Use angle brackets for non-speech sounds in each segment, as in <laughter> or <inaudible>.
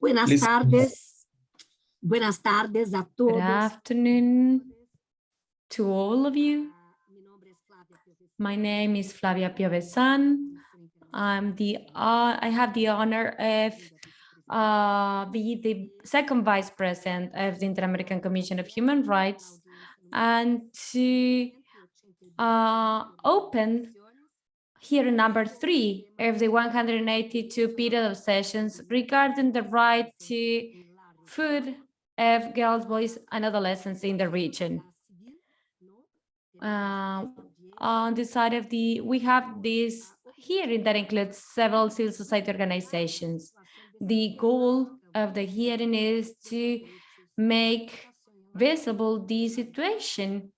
Buenas Please. tardes. Buenas tardes a Good afternoon to all of you. Mi nombre es Flavia Piovesan. My name is Flavia Piovesan. I'm the, uh, I have the honor of uh, be the second vice president of the Inter-American Commission of Human Rights and to uh, open hearing number three of the 182 period of sessions regarding the right to food of girls, boys, and adolescents in the region. Uh, on the side of the, we have this hearing that includes several civil society organizations. The goal of the hearing is to make visible the situation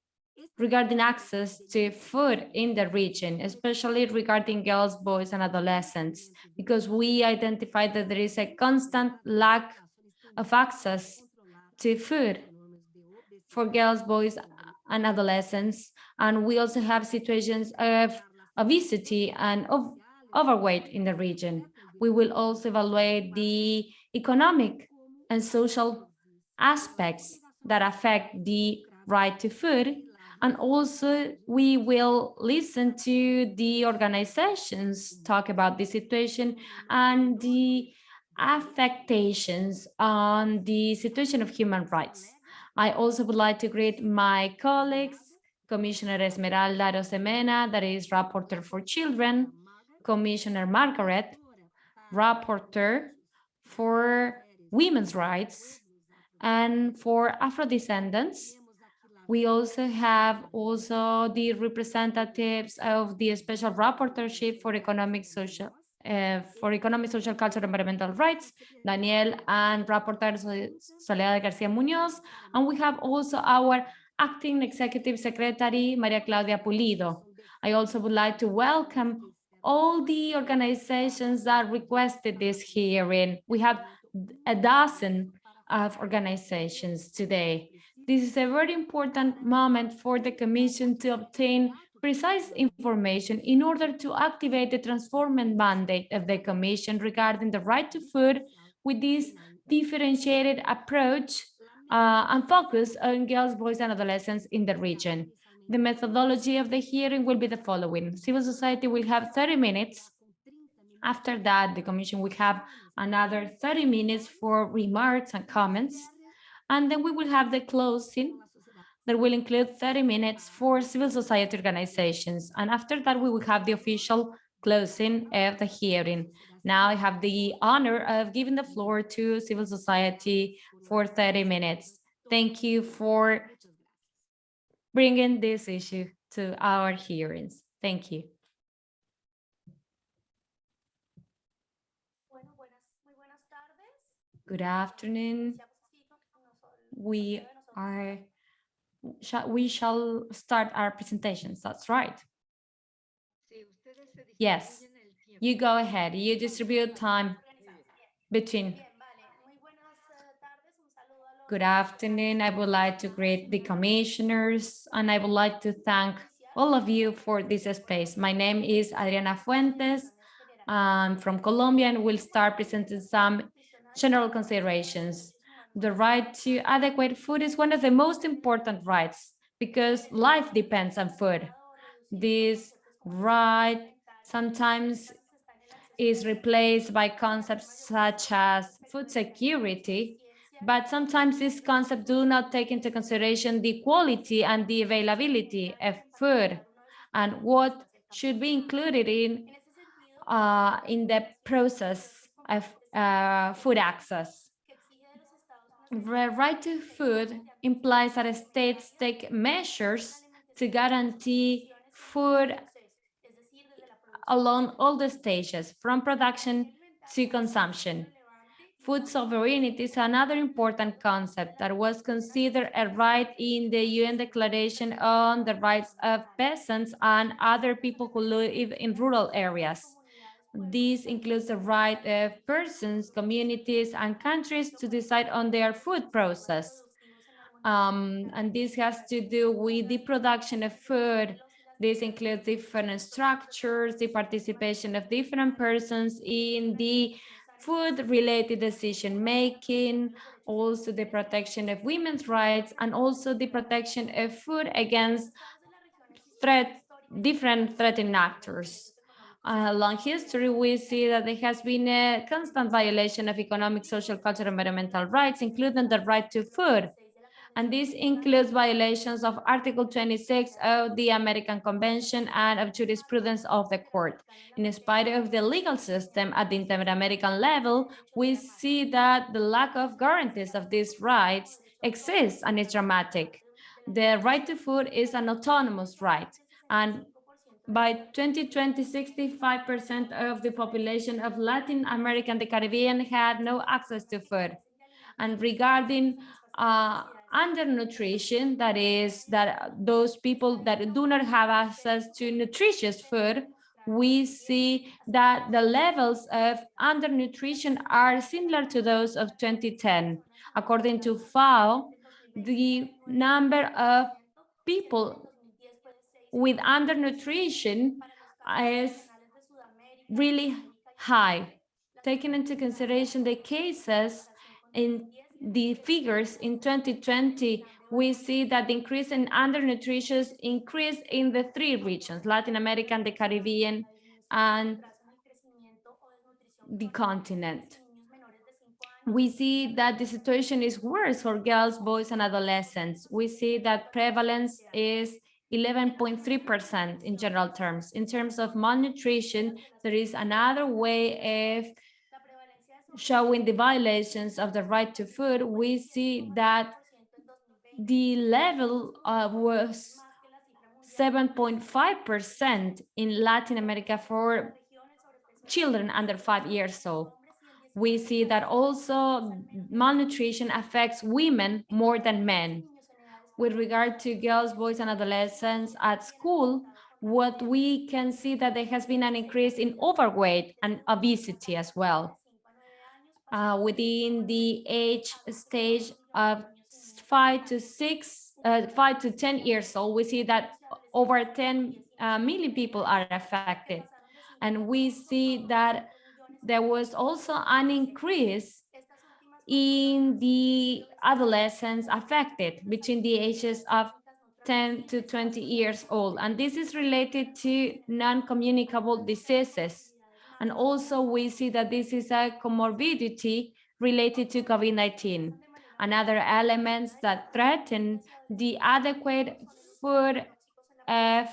regarding access to food in the region, especially regarding girls, boys, and adolescents, because we identify that there is a constant lack of access to food for girls, boys, and adolescents. And we also have situations of obesity and of overweight in the region. We will also evaluate the economic and social aspects that affect the right to food. And also we will listen to the organizations talk about the situation and the affectations on the situation of human rights. I also would like to greet my colleagues, Commissioner Esmeralda Arosemena, that is Rapporteur for Children, Commissioner Margaret, Rapporteur for Women's Rights, and for Afro-descendants. We also have also the representatives of the Special Rapporteurship for Economic Social uh, for Economic, Social, Cultural, Environmental Rights, Daniel and Rapporteur Soledad Garcia Munoz. And we have also our Acting Executive Secretary, Maria Claudia Pulido. I also would like to welcome all the organizations that requested this hearing. We have a dozen of organizations today. This is a very important moment for the Commission to obtain precise information in order to activate the transforming mandate of the Commission regarding the right to food with this differentiated approach uh, and focus on girls, boys, and adolescents in the region. The methodology of the hearing will be the following. Civil society will have 30 minutes. After that, the Commission will have another 30 minutes for remarks and comments. And then we will have the closing that will include 30 minutes for civil society organizations. And after that, we will have the official closing of the hearing. Now I have the honor of giving the floor to civil society for 30 minutes. Thank you for bringing this issue to our hearings. Thank you. Good afternoon. We are, shall, we shall start our presentations. That's right. Yes, you go ahead. You distribute time between. Good afternoon. I would like to greet the commissioners and I would like to thank all of you for this space. My name is Adriana Fuentes. I'm from Colombia and we'll start presenting some general considerations. The right to adequate food is one of the most important rights because life depends on food. This right sometimes is replaced by concepts such as food security, but sometimes these concepts do not take into consideration the quality and the availability of food and what should be included in uh, in the process of uh, food access. The right to food implies that states take measures to guarantee food along all the stages, from production to consumption. Food sovereignty is another important concept that was considered a right in the UN Declaration on the Rights of Peasants and other people who live in rural areas. This includes the right of persons, communities, and countries to decide on their food process. Um, and this has to do with the production of food. This includes different structures, the participation of different persons in the food-related decision-making, also the protection of women's rights, and also the protection of food against threat, different threatening actors. Uh, long history, we see that there has been a constant violation of economic, social, cultural, environmental rights, including the right to food. And this includes violations of Article 26 of the American Convention and of jurisprudence of the court. In spite of the legal system at the inter-American level, we see that the lack of guarantees of these rights exists and is dramatic. The right to food is an autonomous right, and by 2020, 65% of the population of Latin America and the Caribbean had no access to food. And regarding uh, undernutrition, that is that those people that do not have access to nutritious food, we see that the levels of undernutrition are similar to those of 2010. According to FAO, the number of people with undernutrition is really high. Taking into consideration the cases in the figures in 2020, we see that the increase in undernutrition increased in the three regions, Latin America and the Caribbean and the continent. We see that the situation is worse for girls, boys, and adolescents. We see that prevalence is 11.3% in general terms. In terms of malnutrition, there is another way of showing the violations of the right to food. We see that the level uh, was 7.5% in Latin America for children under five years old. We see that also malnutrition affects women more than men with regard to girls, boys, and adolescents at school, what we can see that there has been an increase in overweight and obesity as well. Uh, within the age stage of five to six, uh, five to 10 years old, we see that over 10 uh, million people are affected. And we see that there was also an increase in the adolescents affected between the ages of 10 to 20 years old. And this is related to non-communicable diseases. And also we see that this is a comorbidity related to COVID-19. and other elements that threaten the adequate food of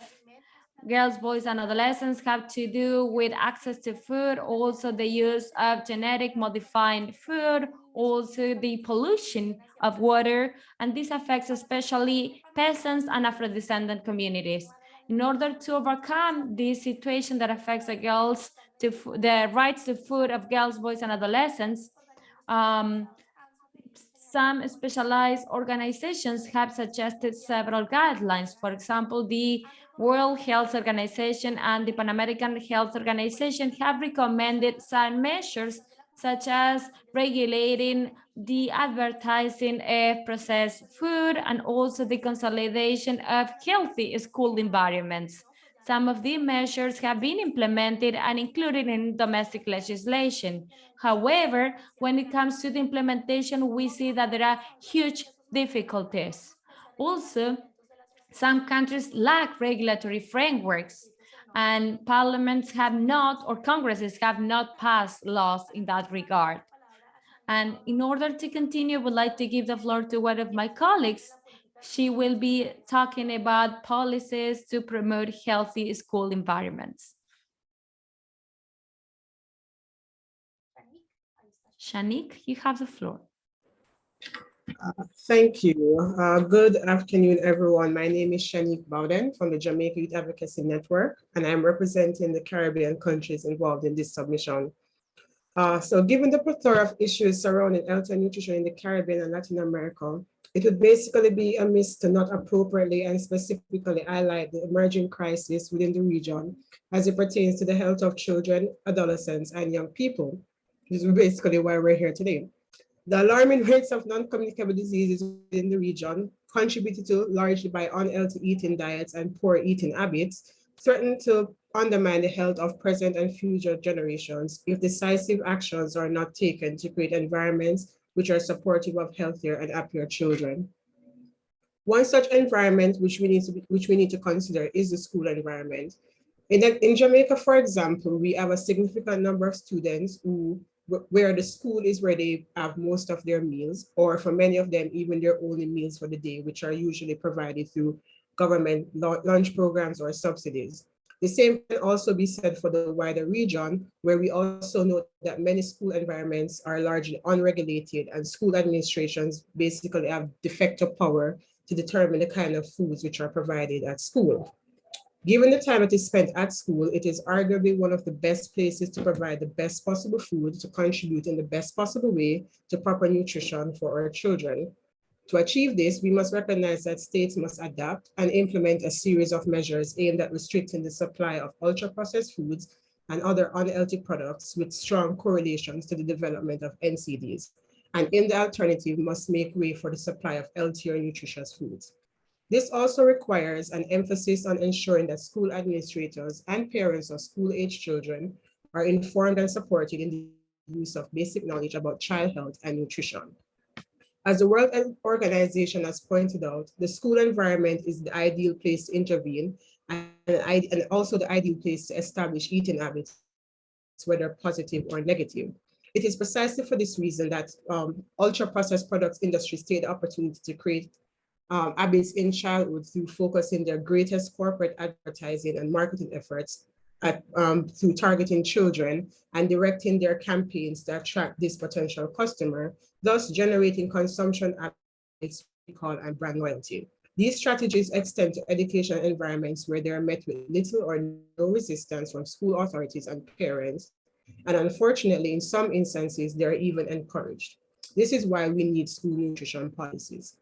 girls, boys, and adolescents have to do with access to food, also the use of genetic modifying food, also the pollution of water, and this affects especially peasants and Afro-descendant communities. In order to overcome this situation that affects the girls, to the rights to food of girls, boys, and adolescents, um, some specialized organizations have suggested several guidelines. For example, the World Health Organization and the Pan American Health Organization have recommended some measures such as regulating the advertising of processed food and also the consolidation of healthy school environments. Some of the measures have been implemented and included in domestic legislation. However, when it comes to the implementation, we see that there are huge difficulties. Also, some countries lack regulatory frameworks and parliaments have not, or congresses have not passed laws in that regard. And in order to continue, I would like to give the floor to one of my colleagues. She will be talking about policies to promote healthy school environments. Shanik, you have the floor. Uh, thank you. Uh, good afternoon, everyone. My name is Shanique Bowden from the Jamaica Youth Advocacy Network, and I'm representing the Caribbean countries involved in this submission. Uh, so given the plethora of issues surrounding health and nutrition in the Caribbean and Latin America, it would basically be amiss to not appropriately and specifically highlight the emerging crisis within the region as it pertains to the health of children, adolescents, and young people. This is basically why we're here today. The alarming rates of non-communicable diseases in the region, contributed to largely by unhealthy eating diets and poor eating habits, threaten to undermine the health of present and future generations if decisive actions are not taken to create environments which are supportive of healthier and happier children. One such environment which we need to, be, which we need to consider is the school environment. In, in Jamaica, for example, we have a significant number of students who where the school is where they have most of their meals, or for many of them, even their only meals for the day, which are usually provided through government lunch programs or subsidies. The same can also be said for the wider region, where we also know that many school environments are largely unregulated and school administrations basically have de facto power to determine the kind of foods which are provided at school. Given the time it is spent at school, it is arguably one of the best places to provide the best possible food to contribute in the best possible way to proper nutrition for our children. To achieve this, we must recognize that states must adapt and implement a series of measures aimed at restricting the supply of ultra-processed foods and other unhealthy products with strong correlations to the development of NCDs. And in the alternative must make way for the supply of healthier nutritious foods. This also requires an emphasis on ensuring that school administrators and parents of school-age children are informed and supported in the use of basic knowledge about child health and nutrition. As the World Organization has pointed out, the school environment is the ideal place to intervene and, also the ideal place to establish eating habits, whether positive or negative. It is precisely for this reason that um, ultra-processed products industries take the opportunity to create um, habits in childhood through focusing their greatest corporate advertising and marketing efforts at, um, through targeting children and directing their campaigns to attract this potential customer, thus generating consumption habits, recall, and brand loyalty. These strategies extend to education environments where they are met with little or no resistance from school authorities and parents. And unfortunately, in some instances, they're even encouraged. This is why we need school nutrition policies.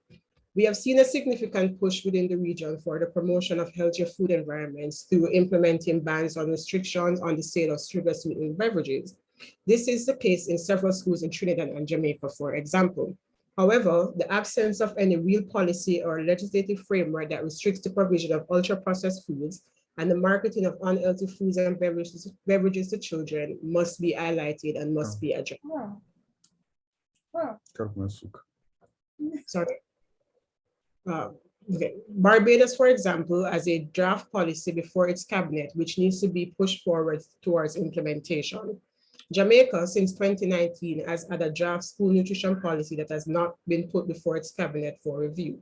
We have seen a significant push within the region for the promotion of healthier food environments through implementing bans on restrictions on the sale of sugar sweetened beverages. This is the case in several schools in Trinidad and Jamaica, for example. However, the absence of any real policy or legislative framework that restricts the provision of ultra-processed foods and the marketing of unhealthy foods and beverages, beverages to children must be highlighted and must be addressed. Sorry. Uh, okay. Barbados, for example, has a draft policy before its cabinet, which needs to be pushed forward towards implementation. Jamaica, since 2019, has had a draft school nutrition policy that has not been put before its cabinet for review.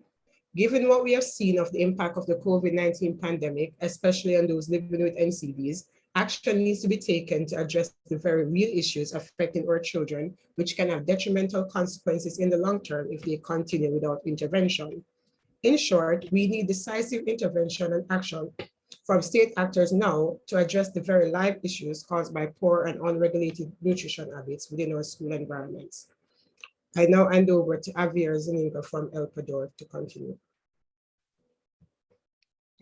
Given what we have seen of the impact of the COVID-19 pandemic, especially on those living with NCDs, action needs to be taken to address the very real issues affecting our children, which can have detrimental consequences in the long term if they continue without intervention. In short, we need decisive intervention and action from state actors now to address the very live issues caused by poor and unregulated nutrition habits within our school environments. I now hand over to Javier Zuniga from El Poder to continue.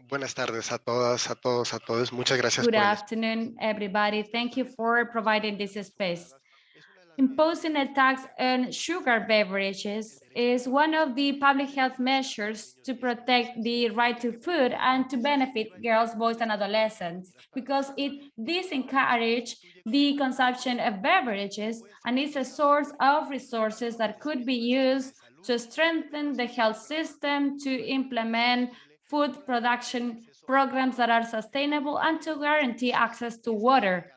Buenas tardes a todas, a todos, a todos. Muchas gracias. Good afternoon, everybody. Thank you for providing this space. Imposing a tax on sugar beverages is one of the public health measures to protect the right to food and to benefit girls, boys, and adolescents, because it disencourage the consumption of beverages and is a source of resources that could be used to strengthen the health system, to implement food production programs that are sustainable, and to guarantee access to water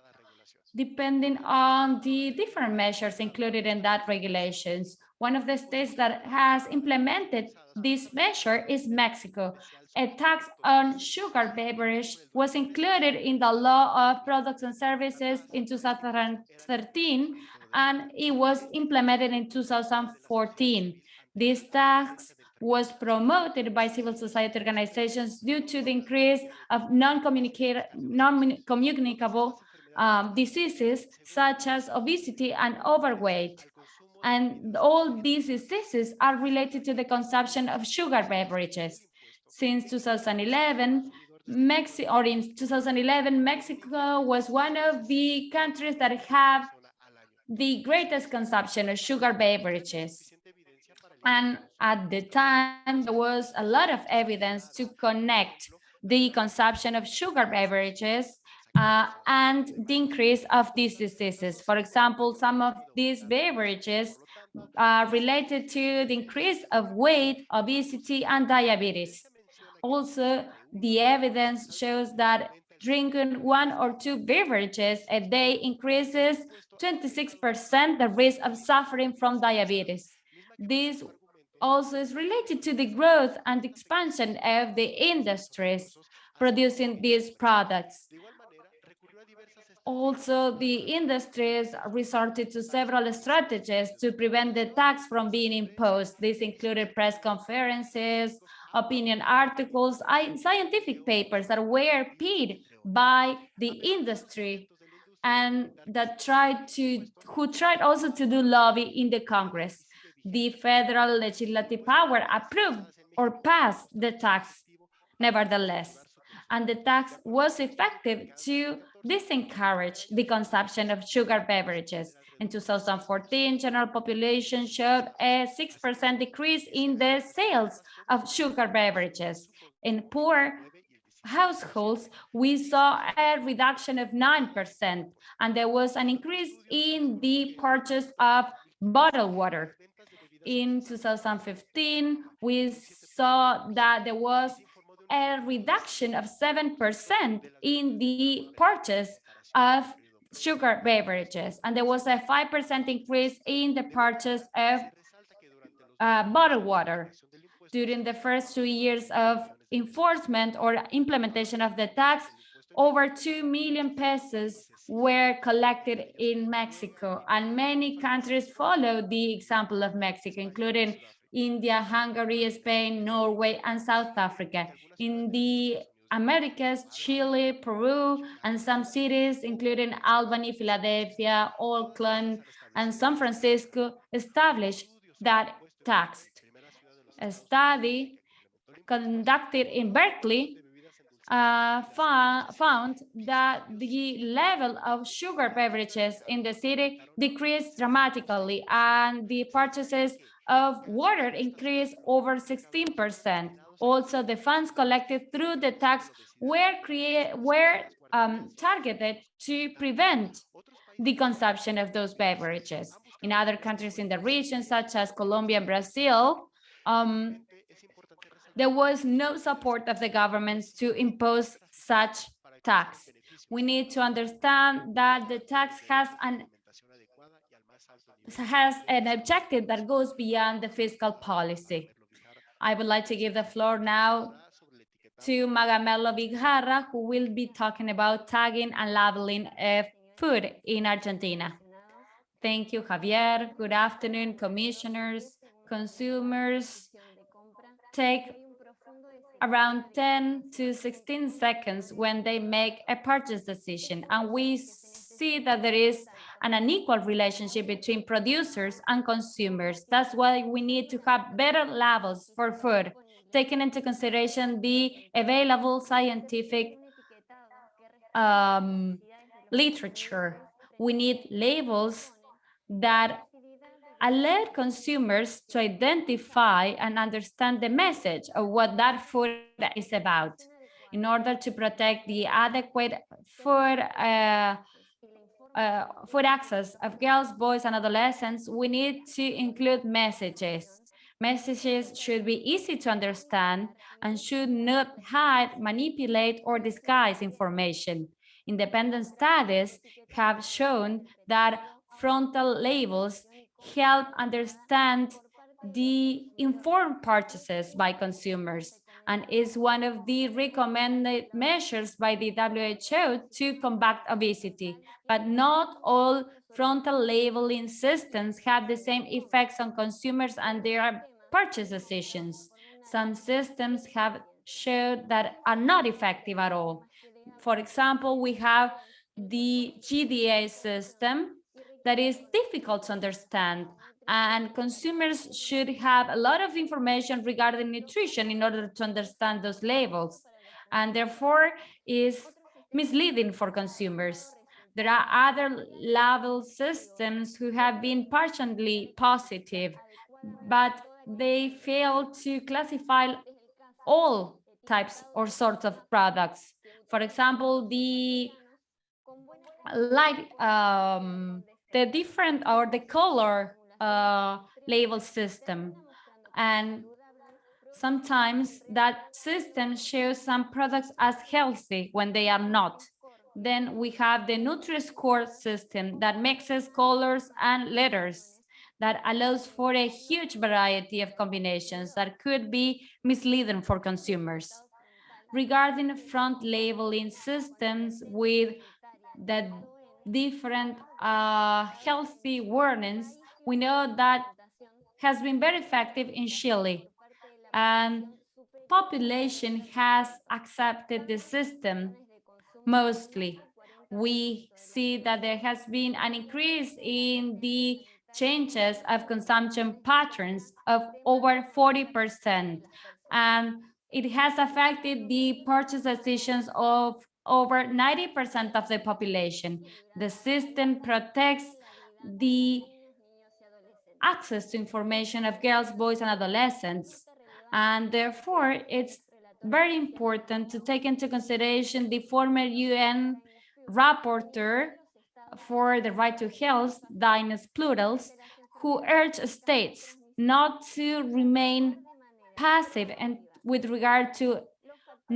depending on the different measures included in that regulations. One of the states that has implemented this measure is Mexico. A tax on sugar beverage was included in the law of products and services in 2013, and it was implemented in 2014. This tax was promoted by civil society organizations due to the increase of non-communicable non um, diseases such as obesity and overweight. And all these diseases are related to the consumption of sugar beverages. Since 2011, Mexico, or in 2011, Mexico was one of the countries that have the greatest consumption of sugar beverages. And at the time, there was a lot of evidence to connect the consumption of sugar beverages uh, and the increase of these diseases. For example, some of these beverages are related to the increase of weight, obesity, and diabetes. Also, the evidence shows that drinking one or two beverages a day increases 26% the risk of suffering from diabetes. This also is related to the growth and expansion of the industries producing these products. Also, the industries resorted to several strategies to prevent the tax from being imposed. This included press conferences, opinion articles, scientific papers that were paid by the industry and that tried to, who tried also to do lobby in the Congress. The federal legislative power approved or passed the tax nevertheless and the tax was effective to disencourage the consumption of sugar beverages. In 2014, general population showed a 6% decrease in the sales of sugar beverages. In poor households, we saw a reduction of 9%, and there was an increase in the purchase of bottled water. In 2015, we saw that there was a reduction of 7% in the purchase of sugar beverages, and there was a 5% increase in the purchase of uh, bottled water. During the first two years of enforcement or implementation of the tax, over 2 million pesos were collected in Mexico, and many countries followed the example of Mexico, including India, Hungary, Spain, Norway, and South Africa. In the Americas, Chile, Peru, and some cities, including Albany, Philadelphia, Oakland, and San Francisco, established that tax. A study conducted in Berkeley uh, found that the level of sugar beverages in the city decreased dramatically and the purchases of water increased over 16%. Also, the funds collected through the tax were, create, were um, targeted to prevent the consumption of those beverages. In other countries in the region, such as Colombia and Brazil, um, there was no support of the governments to impose such tax. We need to understand that the tax has an has an objective that goes beyond the fiscal policy. I would like to give the floor now to Magamelo Vigarra, who will be talking about tagging and labeling of food in Argentina. Thank you, Javier. Good afternoon, commissioners, consumers. Take around 10 to 16 seconds when they make a purchase decision. And we see that there is an unequal relationship between producers and consumers. That's why we need to have better labels for food, taking into consideration the available scientific um, literature. We need labels that alert consumers to identify and understand the message of what that food is about in order to protect the adequate food uh, uh, food access of girls, boys, and adolescents, we need to include messages. Messages should be easy to understand and should not hide, manipulate, or disguise information. Independent studies have shown that frontal labels help understand the informed purchases by consumers and is one of the recommended measures by the WHO to combat obesity. But not all frontal labeling systems have the same effects on consumers and their purchase decisions. Some systems have showed that are not effective at all. For example, we have the GDA system that is difficult to understand and consumers should have a lot of information regarding nutrition in order to understand those labels and therefore is misleading for consumers. There are other label systems who have been partially positive, but they fail to classify all types or sorts of products. For example, the light, um, the different or the color uh, label system. And sometimes that system shows some products as healthy when they are not. Then we have the Nutri-Score system that mixes colors and letters that allows for a huge variety of combinations that could be misleading for consumers. Regarding front labeling systems with the different uh, healthy warnings, we know that has been very effective in Chile and population has accepted the system mostly. We see that there has been an increase in the changes of consumption patterns of over 40%. And it has affected the purchase decisions of over 90% of the population. The system protects the access to information of girls, boys, and adolescents. And therefore, it's very important to take into consideration the former UN rapporteur for the right to health, Dainius Pūras, who urged states not to remain passive and with regard to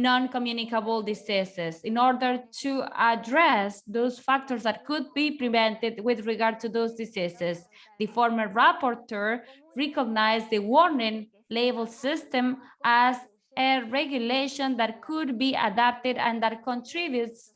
non-communicable diseases in order to address those factors that could be prevented with regard to those diseases. The former rapporteur recognized the warning label system as a regulation that could be adapted and that contributes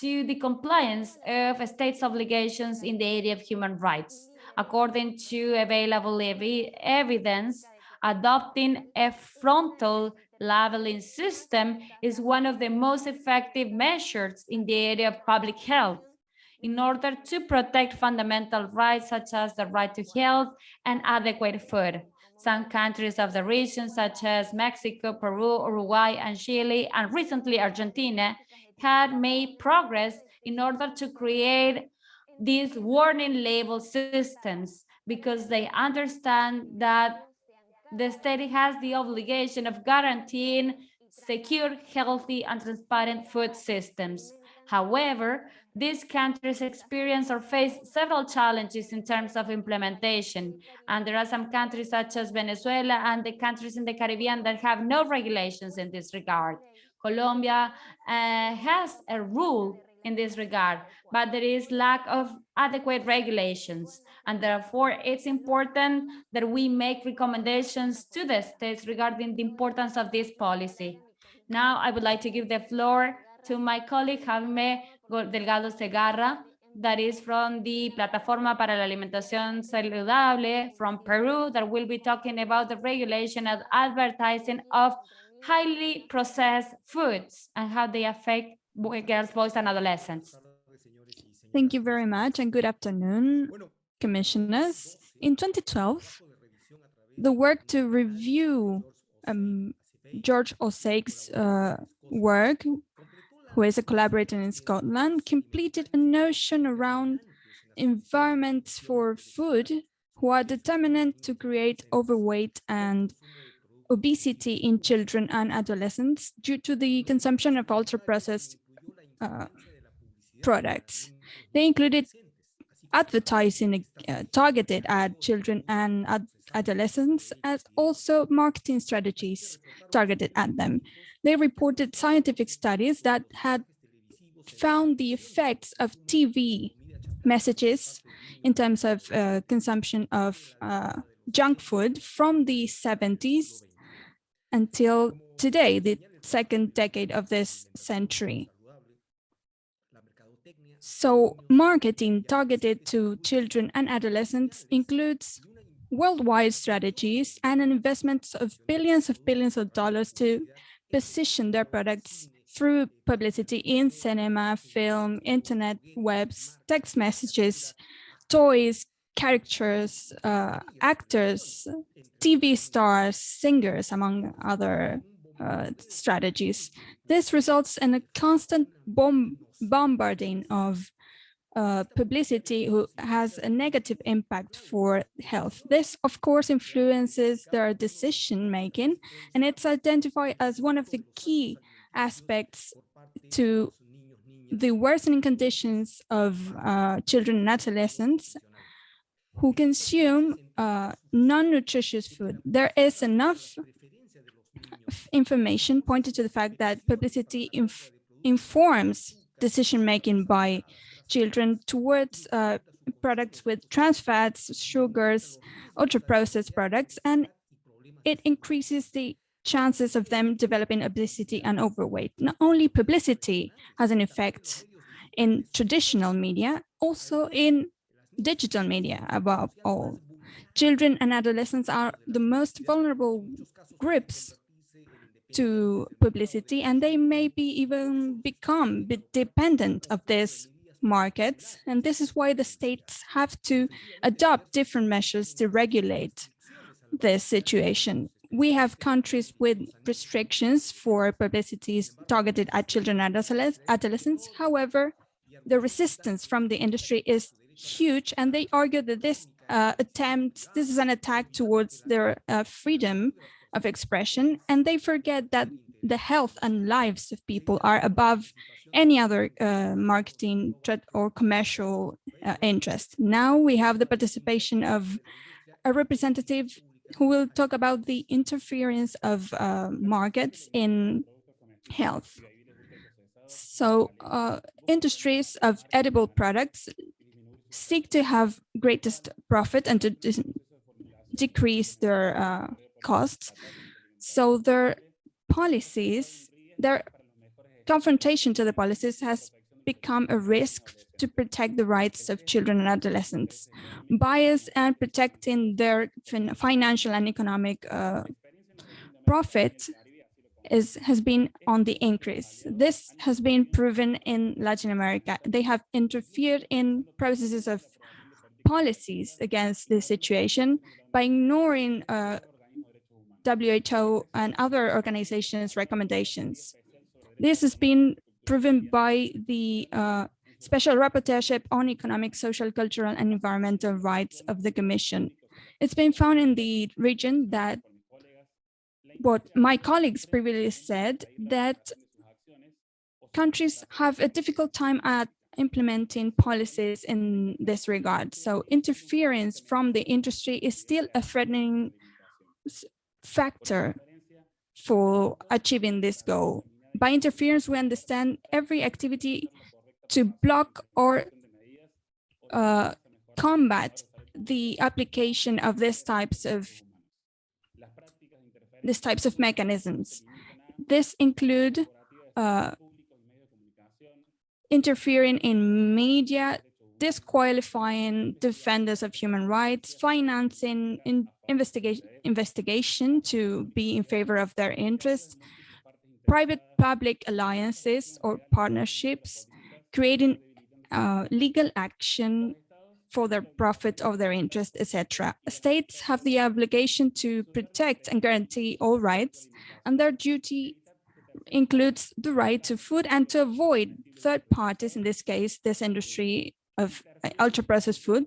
to the compliance of states' obligations in the area of human rights. According to available ev evidence, adopting a frontal labeling system is one of the most effective measures in the area of public health in order to protect fundamental rights such as the right to health and adequate food. Some countries of the region, such as Mexico, Peru, Uruguay, and Chile, and recently Argentina, had made progress in order to create these warning label systems because they understand that the state has the obligation of guaranteeing secure, healthy, and transparent food systems. However, these countries experience or face several challenges in terms of implementation. And there are some countries such as Venezuela and the countries in the Caribbean that have no regulations in this regard. Colombia uh, has a rule in this regard, but there is lack of adequate regulations. And therefore, it's important that we make recommendations to the states regarding the importance of this policy. Now, I would like to give the floor to my colleague, Jaime Delgado Zegarra, that is from the Plataforma para la Alimentación Saludable from Peru, that will be talking about the regulation of advertising of highly processed foods and how they affect girls, boys, and adolescents. Thank you very much and good afternoon, commissioners. In 2012, the work to review um, George Osake's uh, work, who is a collaborator in Scotland, completed a notion around environments for food who are determinant to create overweight and obesity in children and adolescents due to the consumption of ultra-processed uh, products. They included advertising uh, targeted at children and ad adolescents as also marketing strategies targeted at them. They reported scientific studies that had found the effects of TV messages in terms of uh, consumption of uh, junk food from the 70s until today, the second decade of this century. So marketing targeted to children and adolescents includes worldwide strategies and an investment of billions of billions of dollars to position their products through publicity in cinema, film, internet, webs, text messages, toys, characters, uh, actors, TV stars, singers, among other uh, strategies. This results in a constant bomb bombarding of uh, publicity who has a negative impact for health. This, of course, influences their decision making, and it's identified as one of the key aspects to the worsening conditions of uh, children and adolescents who consume uh, non-nutritious food. There is enough information pointed to the fact that publicity inf informs decision-making by children towards uh, products with trans fats, sugars, ultra-processed products, and it increases the chances of them developing obesity and overweight. Not only publicity has an effect in traditional media, also in digital media above all. Children and adolescents are the most vulnerable groups to publicity and they maybe even become dependent of these markets. And this is why the states have to adopt different measures to regulate this situation. We have countries with restrictions for publicities targeted at children and adolescents. However, the resistance from the industry is huge and they argue that this uh, attempt, this is an attack towards their uh, freedom of expression and they forget that the health and lives of people are above any other uh, marketing or commercial uh, interest. Now we have the participation of a representative who will talk about the interference of uh, markets in health. So uh, industries of edible products seek to have greatest profit and to decrease their uh, costs. So their policies, their confrontation to the policies has become a risk to protect the rights of children and adolescents. Bias and protecting their fin financial and economic uh, profit is has been on the increase. This has been proven in Latin America. They have interfered in processes of policies against this situation by ignoring uh, WHO and other organizations' recommendations. This has been proven by the uh, Special Rapporteurship on Economic, Social, Cultural, and Environmental Rights of the Commission. It's been found in the region that what my colleagues previously said, that countries have a difficult time at implementing policies in this regard. So interference from the industry is still a threatening factor for achieving this goal. By interference, we understand every activity to block or uh, combat the application of these types of these types of mechanisms. This include uh, interfering in media, disqualifying defenders of human rights, financing in investigation, investigation to be in favor of their interests, private-public alliances or partnerships, creating uh, legal action for their profit or their interest, etc. States have the obligation to protect and guarantee all rights, and their duty includes the right to food and to avoid third parties, in this case, this industry of uh, ultra-processed food,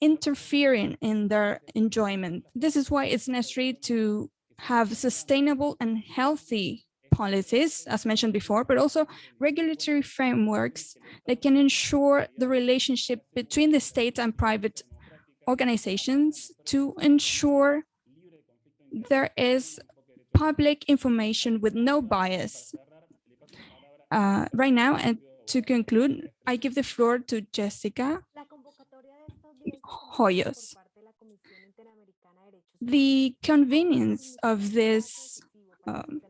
interfering in their enjoyment. This is why it's necessary to have sustainable and healthy policies, as mentioned before, but also regulatory frameworks that can ensure the relationship between the state and private organizations to ensure there is public information with no bias. Uh, right now, and to conclude, I give the floor to Jessica Hoyos. The convenience of this um,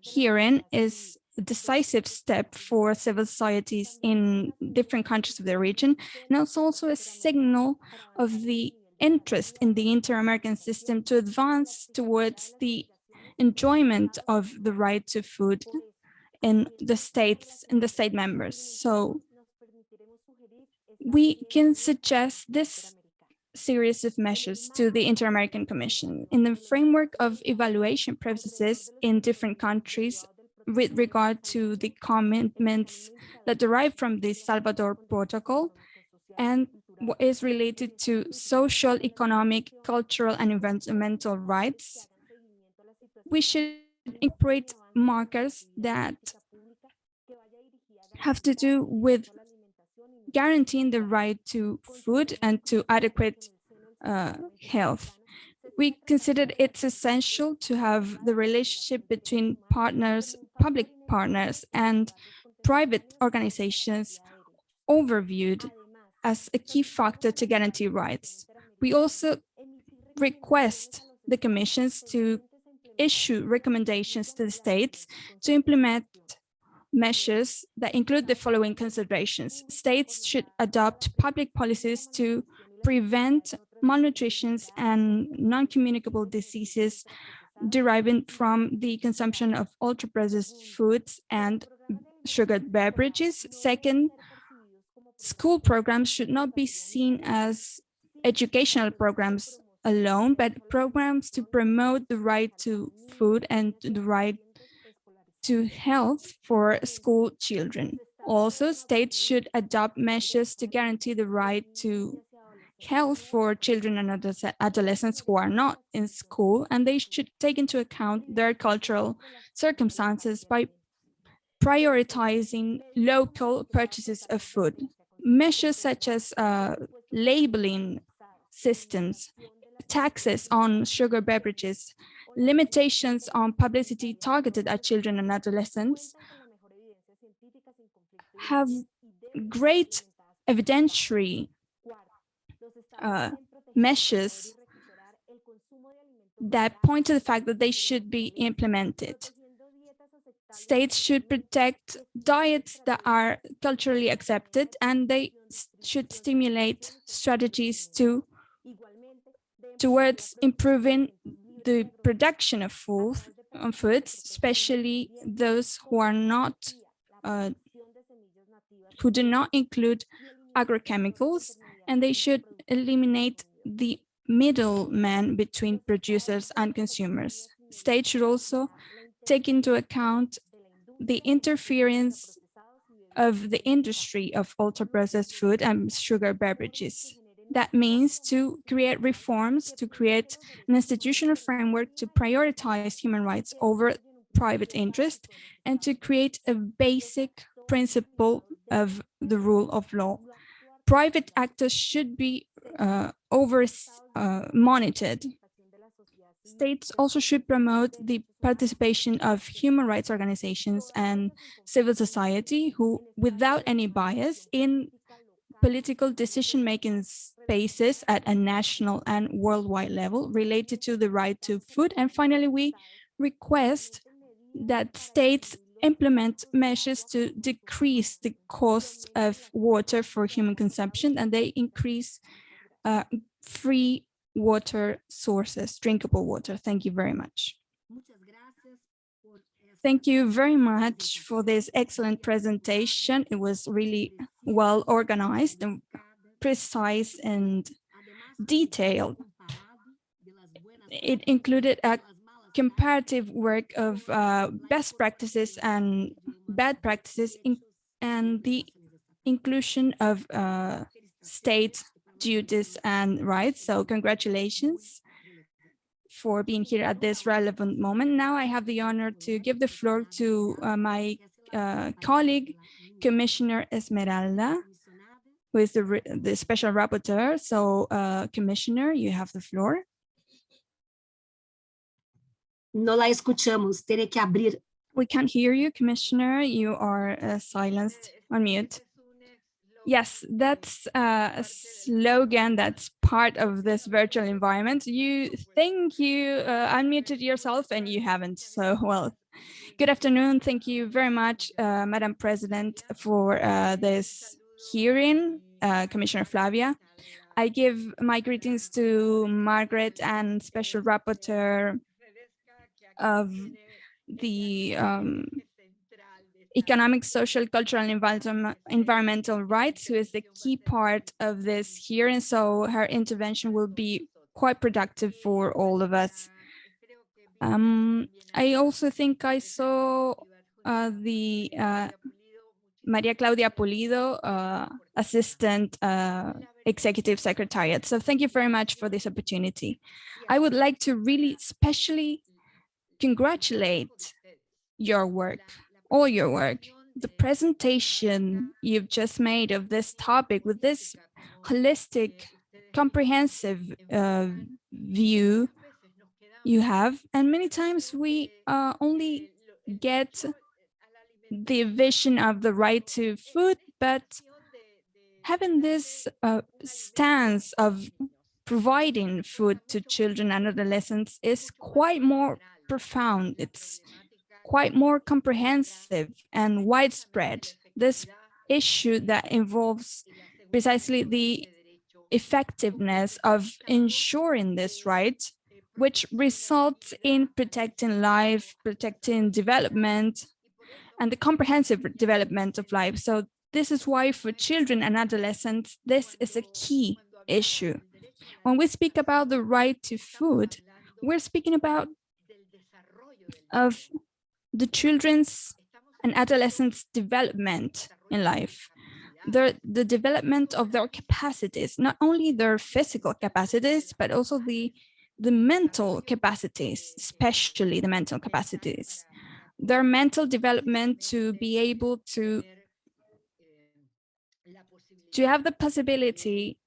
hearing is a decisive step for civil societies in different countries of the region, and it's also a signal of the interest in the inter-American system to advance towards the enjoyment of the right to food in the states, in the state members. So we can suggest this series of measures to the Inter-American Commission in the framework of evaluation processes in different countries with regard to the commitments that derive from the Salvador Protocol and what is related to social, economic, cultural, and environmental rights. We should incorporate markers that have to do with guaranteeing the right to food and to adequate uh, health. We considered it's essential to have the relationship between partners, public partners and private organizations overviewed as a key factor to guarantee rights. We also request the commissions to issue recommendations to the states to implement measures that include the following considerations. States should adopt public policies to prevent malnutrition and non-communicable diseases deriving from the consumption of ultra-processed foods and sugared beverages. Second, school programs should not be seen as educational programs alone, but programs to promote the right to food and the right to health for school children. Also, states should adopt measures to guarantee the right to health for children and adolescents who are not in school, and they should take into account their cultural circumstances by prioritizing local purchases of food. Measures such as uh, labeling systems, taxes on sugar beverages, limitations on publicity targeted at children and adolescents have great evidentiary uh, measures that point to the fact that they should be implemented. States should protect diets that are culturally accepted and they should stimulate strategies to towards improving the production of food, foods, especially those who are not, uh, who do not include agrochemicals, and they should eliminate the middleman between producers and consumers. States should also take into account the interference of the industry of ultra-processed food and sugar beverages. That means to create reforms, to create an institutional framework to prioritize human rights over private interest, and to create a basic principle of the rule of law. Private actors should be uh, over uh, monitored. States also should promote the participation of human rights organizations and civil society who, without any bias, in political decision-making spaces at a national and worldwide level related to the right to food. And finally, we request that states implement measures to decrease the cost of water for human consumption and they increase uh, free water sources, drinkable water. Thank you very much. Thank you very much for this excellent presentation. It was really well organized and precise and detailed. It included a comparative work of uh, best practices and bad practices and the inclusion of uh, state duties and rights. So congratulations for being here at this relevant moment. Now I have the honor to give the floor to uh, my uh, colleague, Commissioner Esmeralda, who is the, the special rapporteur. So uh, Commissioner, you have the floor. No la escuchamos, tiene que abrir. We can't hear you, Commissioner. You are uh, silenced on mute. Yes, that's a slogan that's part of this virtual environment. You think you uh, unmuted yourself and you haven't. So, well, good afternoon. Thank you very much, uh, Madam President, for uh, this hearing, uh, Commissioner Flavia. I give my greetings to Margaret and Special Rapporteur of the um, economic, social, cultural, and environmental rights, who is the key part of this here. And So her intervention will be quite productive for all of us. Um, I also think I saw uh, the uh, Maria Claudia Pulido, uh, Assistant uh, Executive Secretariat. So thank you very much for this opportunity. I would like to really especially congratulate your work all your work. the presentation you've just made of this topic with this holistic, comprehensive uh, view you have. And many times we uh, only get the vision of the right to food, but having this uh, stance of providing food to children and adolescents is quite more profound. It's quite more comprehensive and widespread. This issue that involves precisely the effectiveness of ensuring this right, which results in protecting life, protecting development, and the comprehensive development of life. So this is why for children and adolescents, this is a key issue. When we speak about the right to food, we're speaking about of the children's and adolescents' development in life, the, the development of their capacities, not only their physical capacities, but also the, the mental capacities, especially the mental capacities, their mental development to be able to, to have the possibility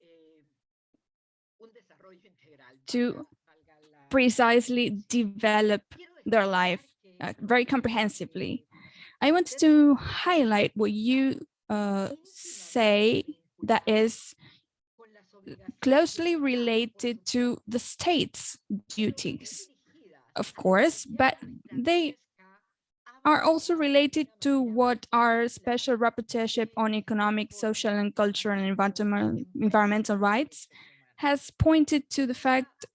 to precisely develop their life uh, very comprehensively. I want to highlight what you uh, say that is closely related to the state's duties, of course, but they are also related to what our special rapporteurship on economic, social, and cultural and environmental, environmental rights has pointed to the fact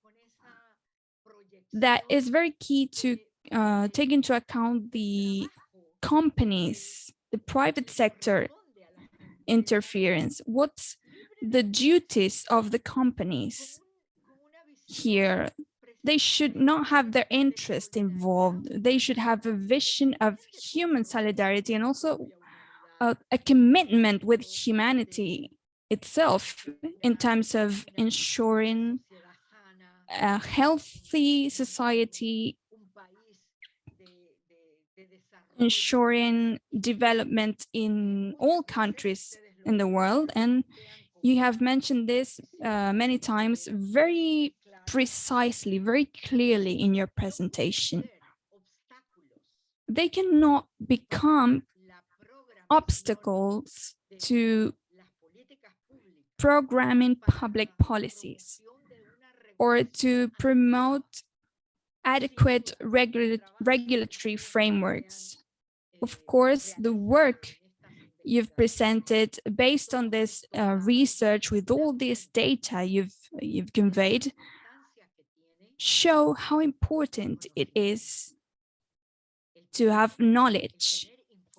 that is very key to uh, take into account the companies, the private sector interference. What's the duties of the companies here? They should not have their interest involved. They should have a vision of human solidarity and also a, a commitment with humanity itself in terms of ensuring a healthy society ensuring development in all countries in the world. And you have mentioned this uh, many times very precisely, very clearly in your presentation. They cannot become obstacles to programming public policies or to promote adequate regula regulatory frameworks of course, the work you've presented based on this uh, research with all this data you've you've conveyed show how important it is to have knowledge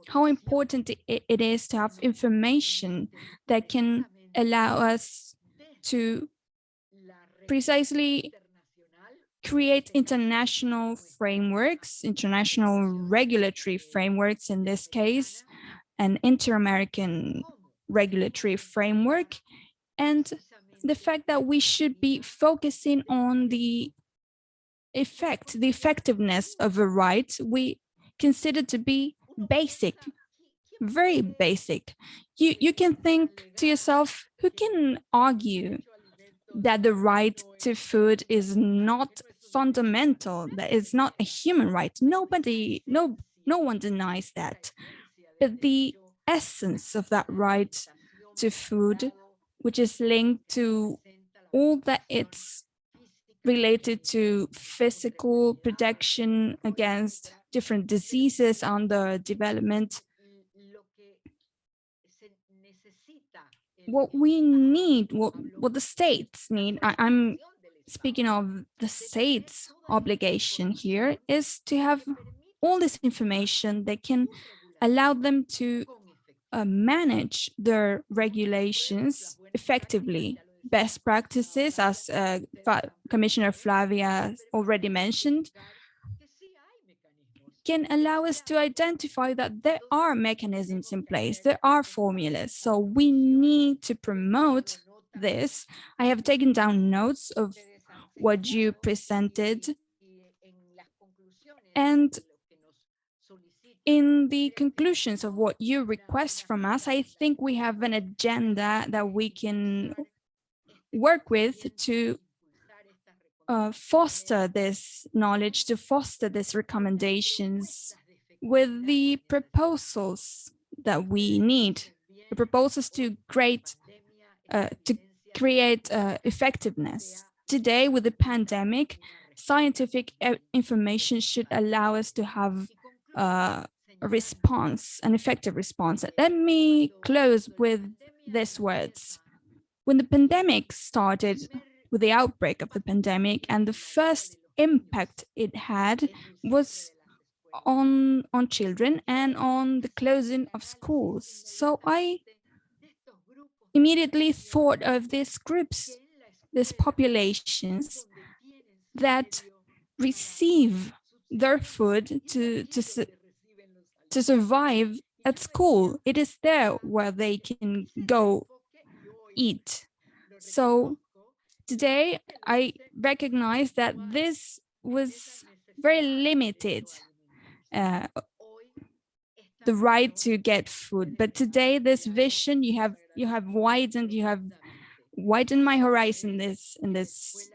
how important it is to have information that can allow us to precisely create international frameworks, international regulatory frameworks in this case, an inter-American regulatory framework, and the fact that we should be focusing on the effect, the effectiveness of a right we consider to be basic, very basic. You, you can think to yourself, who can argue that the right to food is not fundamental, that is not a human right. Nobody, no, no one denies that. But the essence of that right to food, which is linked to all that it's related to physical protection against different diseases under development. What we need, what, what the states need, I, I'm speaking of the state's obligation here is to have all this information that can allow them to uh, manage their regulations effectively. Best practices, as uh, Commissioner Flavia already mentioned, can allow us to identify that there are mechanisms in place, there are formulas. So we need to promote this. I have taken down notes of what you presented. And in the conclusions of what you request from us, I think we have an agenda that we can work with to uh, foster this knowledge, to foster these recommendations with the proposals that we need, the proposals to create, uh, to create uh, effectiveness. Today, with the pandemic, scientific e- information should allow us to have uh, a response, an effective response. Let me close with these words. When the pandemic started, with the outbreak of the pandemic, and the first impact it had was on on children and on the closing of schools. So I immediately thought of these groups, these populations that receive their food to to to survive at school. It is there where they can go eat. So today I recognize that this was very limited uh, the right to get food. But today, this vision you have you have widened, you have widened my horizon this in this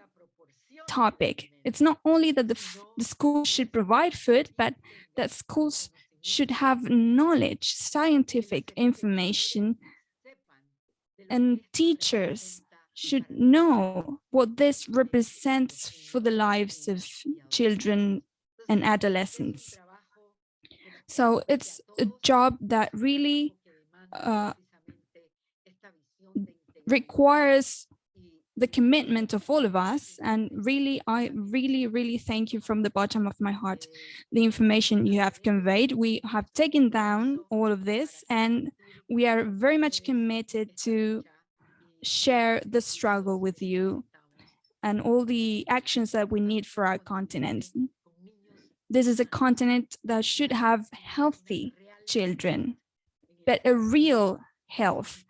topic. It's not only that the, the school should provide food, but that schools should have knowledge, scientific information, and teachers should know what this represents for the lives of children and adolescents. So it's a job that really uh, requires the commitment of all of us. And really, I really, really thank you from the bottom of my heart, the information you have conveyed. We have taken down all of this and we are very much committed to share the struggle with you and all the actions that we need for our continent. This is a continent that should have healthy children, but a real health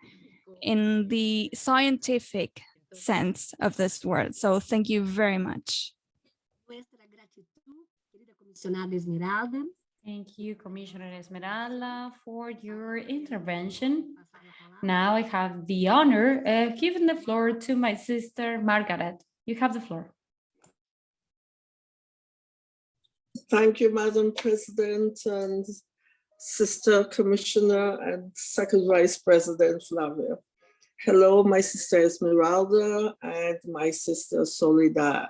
in the scientific sense of this word. So thank you very much. Nuestra gratitud, querida comisionada Esmeralda. Thank you, Commissioner Esmeralda, for your intervention. Passar a palavra. Now I have the honor of giving the floor to my sister, Margaret. You have the floor. Thank you, Madam President and Sister Commissioner and Second Vice President Flavia. Hello, my sister Esmeralda and my sister Soledad.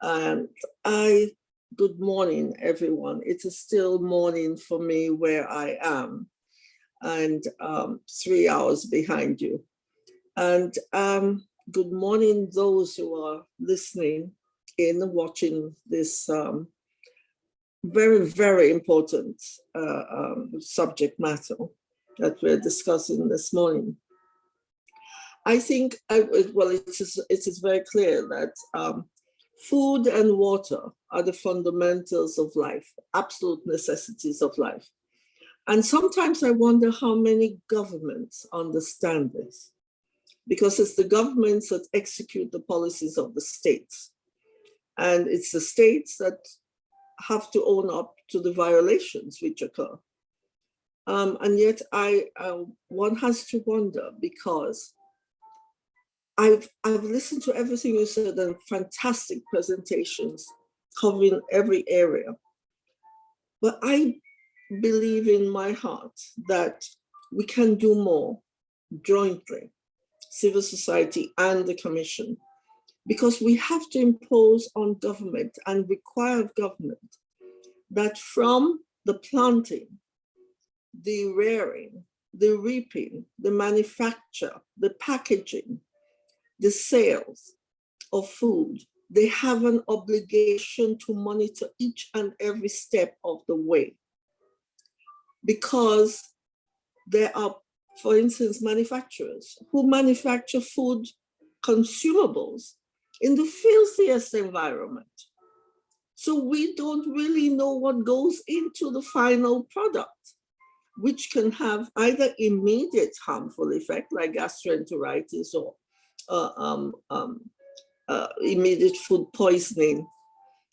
And I, good morning, everyone. It is still morning for me where I am and um, three hours behind you. And um, good morning, those who are listening in, watching this um, very, very important uh, um, subject matter that we're discussing this morning. I think, I, well, it is, it is very clear that um, food and water are the fundamentals of life, absolute necessities of life. And sometimes I wonder how many governments understand this, because it's the governments that execute the policies of the states. And it's the states that have to own up to the violations which occur. Um, and yet I, uh, one has to wonder because I've, I've listened to everything you said and fantastic presentations covering every area. But I believe in my heart that we can do more jointly, civil society and the commission, because we have to impose on government and require of government that from the planting, the rearing, the reaping, the manufacture, the packaging, the sales of food, they have an obligation to monitor each and every step of the way. Because there are, for instance, manufacturers who manufacture food consumables in the filthiest environment. So we don't really know what goes into the final product, which can have either immediate harmful effect like gastroenteritis or um, um, uh, immediate food poisoning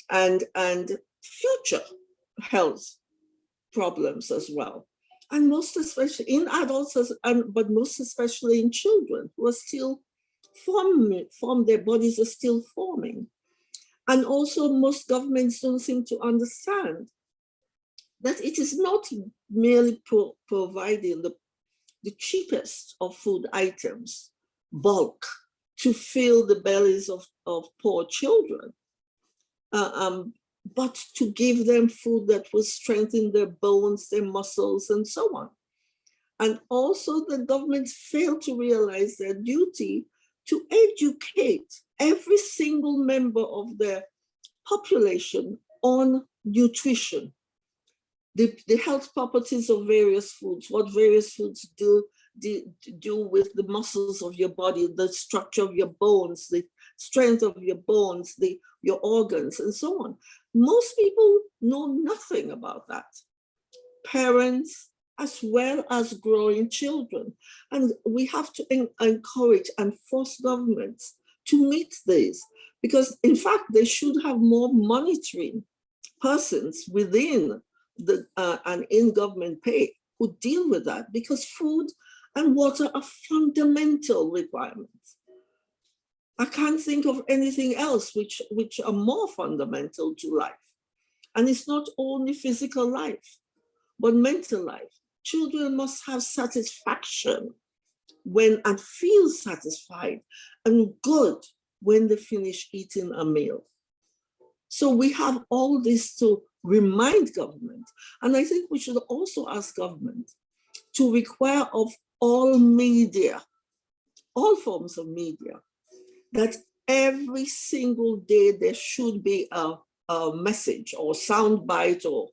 and, and future health problems as well. And most especially in adults, and, but most especially in children who are still forming, form, their bodies are still forming. And also most governments don't seem to understand that it is not merely pro providing the, the cheapest of food items, bulk, to fill the bellies of, of poor children, uh, um, but to give them food that will strengthen their bones, their muscles, and so on. And also the governments failed to realize their duty to educate every single member of their population on nutrition, the, the health properties of various foods, what various foods do, do, do with the muscles of your body, the structure of your bones, the strength of your bones, the, your organs, and so on. Most people know nothing about that. Parents, as well as growing children. And we have to en encourage and force governments to meet these because in fact, they should have more monitoring persons within the uh, and in government pay who deal with that because food and water are fundamental requirements. I can't think of anything else which, which are more fundamental to life. And it's not only physical life, but mental life. Children must have satisfaction when and feel satisfied and good when they finish eating a meal. So we have all this to remind government. And I think we should also ask government to require of all media, all forms of media, that every single day there should be a, a message or sound bite or,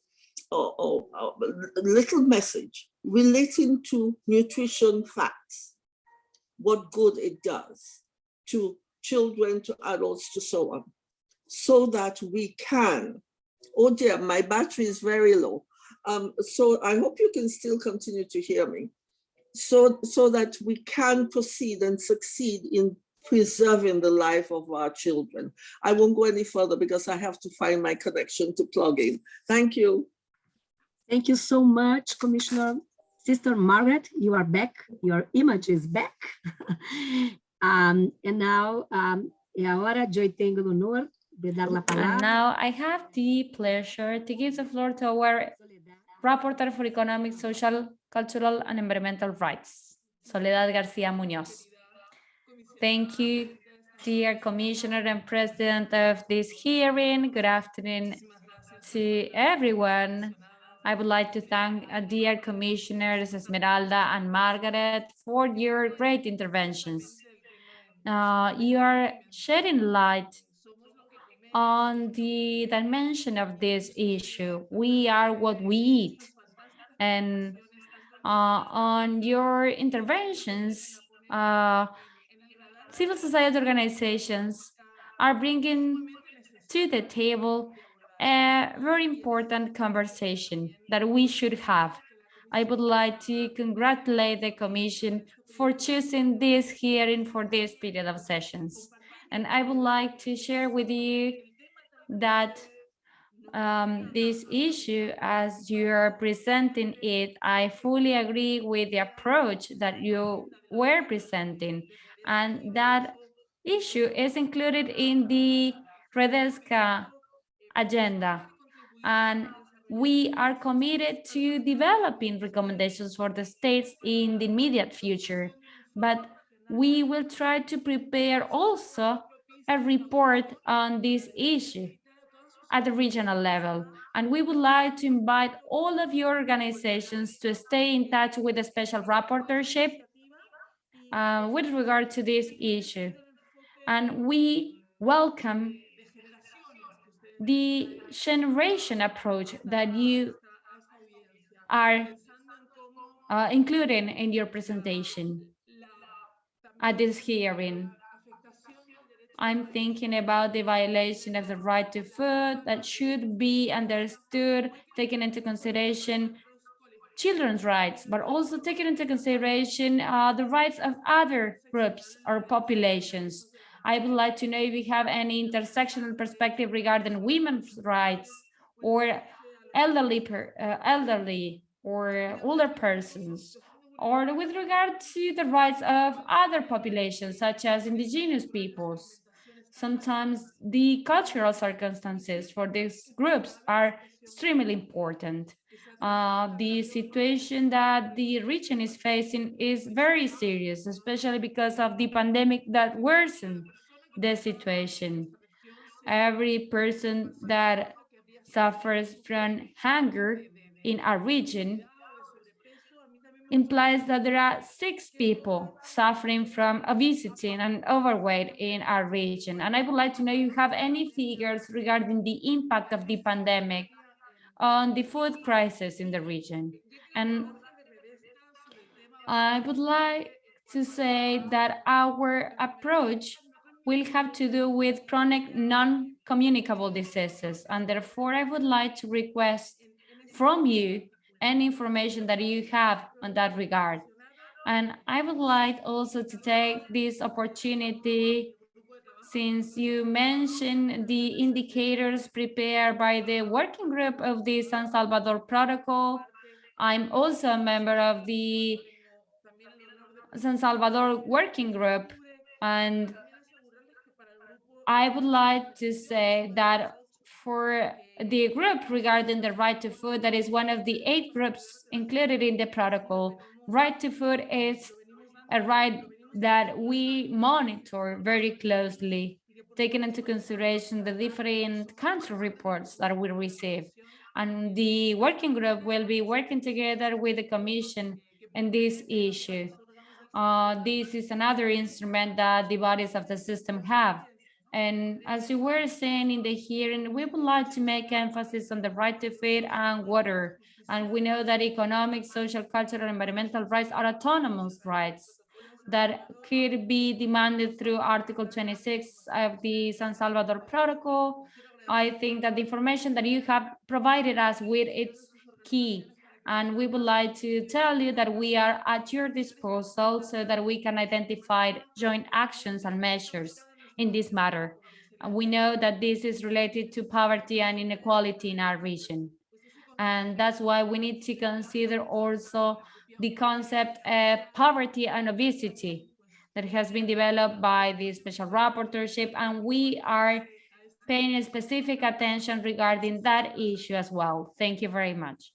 or, or, little message relating to nutrition facts, what good it does to children, to adults, to so on, so that we can, oh dear, my battery is very low. Um, so I hope you can still continue to hear me. So, so that we can proceed and succeed in preserving the life of our children. I won't go any further because I have to find my connection to plug in. Thank you. Thank you so much, Commissioner. Sister Margaret, you are back. Your image is back. <laughs> um, and now, um, e agora eu tenho o honor de dar la And palabra. now I have the pleasure to give the floor to our Rapporteur for Economic, Social, Cultural and Environmental Rights, Soledad Garcia Munoz. Thank you, dear Commissioner and President of this hearing. Good afternoon to everyone. I would like to thank uh, dear Commissioners Esmeralda and Margaret for your great interventions. Uh, you are shedding light on the dimension of this issue. We are what we eat. And on your interventions, uh, civil society organizations are bringing to the table a very important conversation that we should have. I would like to congratulate the Commission for choosing this hearing for this period of sessions. And I would like to share with you that um, this issue, as you are presenting it, I fully agree with the approach that you were presenting. And that issue is included in the Redesca agenda. And we are committed to developing recommendations for the states in the immediate future. But we will try to prepare also a report on this issue at the regional level. And we would like to invite all of your organizations to stay in touch with the special rapporteurship uh, with regard to this issue. And we welcome the generation approach that you are uh, including in your presentation at this hearing. I'm thinking about the violation of the right to food that should be understood, taken into consideration children's rights, but also taking into consideration uh, the rights of other groups or populations. I would like to know if you have any intersectional perspective regarding women's rights or elderly, per, uh, elderly or older persons, or with regard to the rights of other populations, such as indigenous peoples. Sometimes the cultural circumstances for these groups are extremely important. Uh, the situation that the region is facing is very serious, especially because of the pandemic that worsened the situation. Every person that suffers from hunger in our region implies that there are six people suffering from obesity and overweight in our region. And I would like to know if you have any figures regarding the impact of the pandemic on the food crisis in the region. And I would like to say that our approach will have to do with chronic non-communicable diseases. And therefore, I would like to request from you any information that you have on that regard. And I would like also to take this opportunity since you mentioned the indicators prepared by the working group of the San Salvador Protocol. I'm also a member of the San Salvador Working Group, and I would like to say that for the group regarding the right to food, that is one of the eight groups included in the protocol, right to food is a right that we monitor very closely, taking into consideration the different country reports that we receive. And the working group will be working together with the commission in this issue. Uh, this is another instrument that the bodies of the system have. And as you were saying in the hearing, we would like to make emphasis on the right to food and water. And we know that economic, social, cultural, environmental rights are autonomous rights that could be demanded through Article 26 of the San Salvador Protocol. I think that the information that you have provided us with it's key. And we would like to tell you that we are at your disposal so that we can identify joint actions and measures in this matter. And we know that this is related to poverty and inequality in our region. And that's why we need to consider also the concept of poverty and obesity that has been developed by the special rapporteurship. And we are paying specific attention regarding that issue as well. Thank you very much.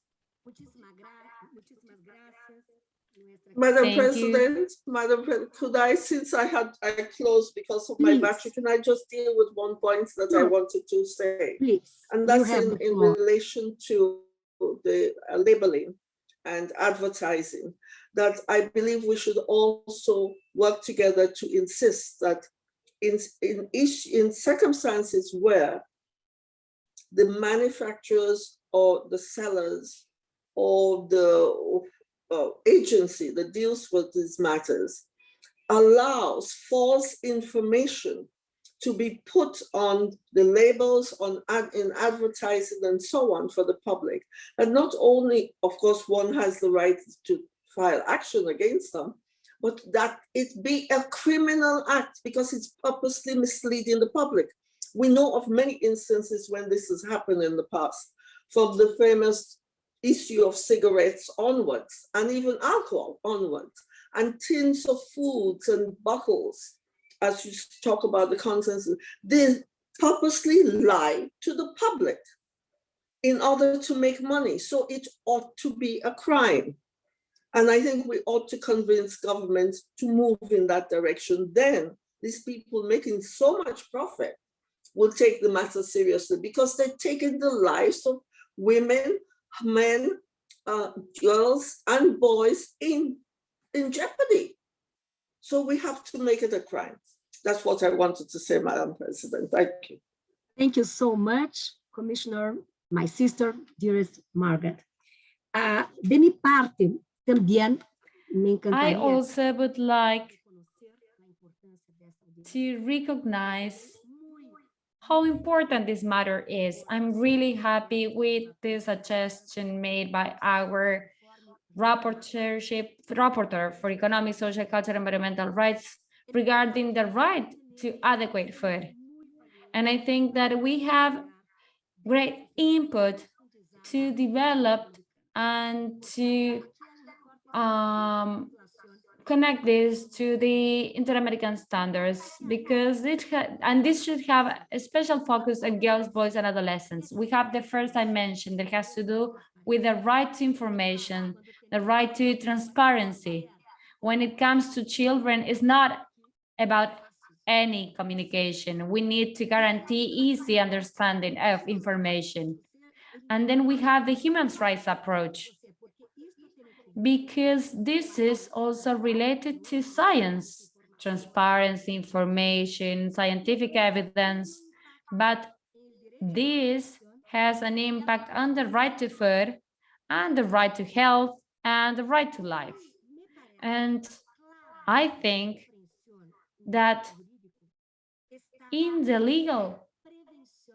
Madam Thank you. President, Madam, Pre- could I, since I had, I closed because of my Please. battery, can I just deal with one point that I wanted to say? Please. And that's in, in relation to the uh, labeling and advertising, that I believe we should also work together to insist that in, in each, in circumstances where the manufacturers or the sellers or the uh, agency that deals with these matters allows false information to be put on the labels on ad, in advertising and so on for the public. And not only, of course, one has the right to file action against them, but that it be a criminal act because it's purposely misleading the public. We know of many instances when this has happened in the past, from the famous issue of cigarettes onwards, and even alcohol onwards, and tins of foods and bottles as you talk about the contents, they purposely lie to the public in order to make money. So it ought to be a crime. And I think we ought to convince governments to move in that direction. Then these people making so much profit will take the matter seriously because they're taking the lives of women, men, uh, girls, and boys in, in jeopardy. So we have to make it a crime. That's what I wanted to say, Madam President. Thank you. Thank you so much, Commissioner, my sister, dearest Margaret. Ah, de mi parte, también me I also would like conocer la importancia de esta to recognize how important this matter is. I'm really happy with the suggestion made by our rapporteurship, rapporteur for economic, social, cultural, environmental rights regarding the right to adequate food. And I think that we have great input to develop and to um, connect this to the Inter-American standards because it and this should have a special focus on girls, boys, and adolescents. We have the first dimension that has to do with the right to information, the right to transparency. When it comes to children, it's not about any communication. We need to guarantee easy understanding of information. And then we have the human rights approach because this is also related to science, transparency, information, scientific evidence, but this has an impact on the right to food and the right to health and the right to life. And I think that in the legal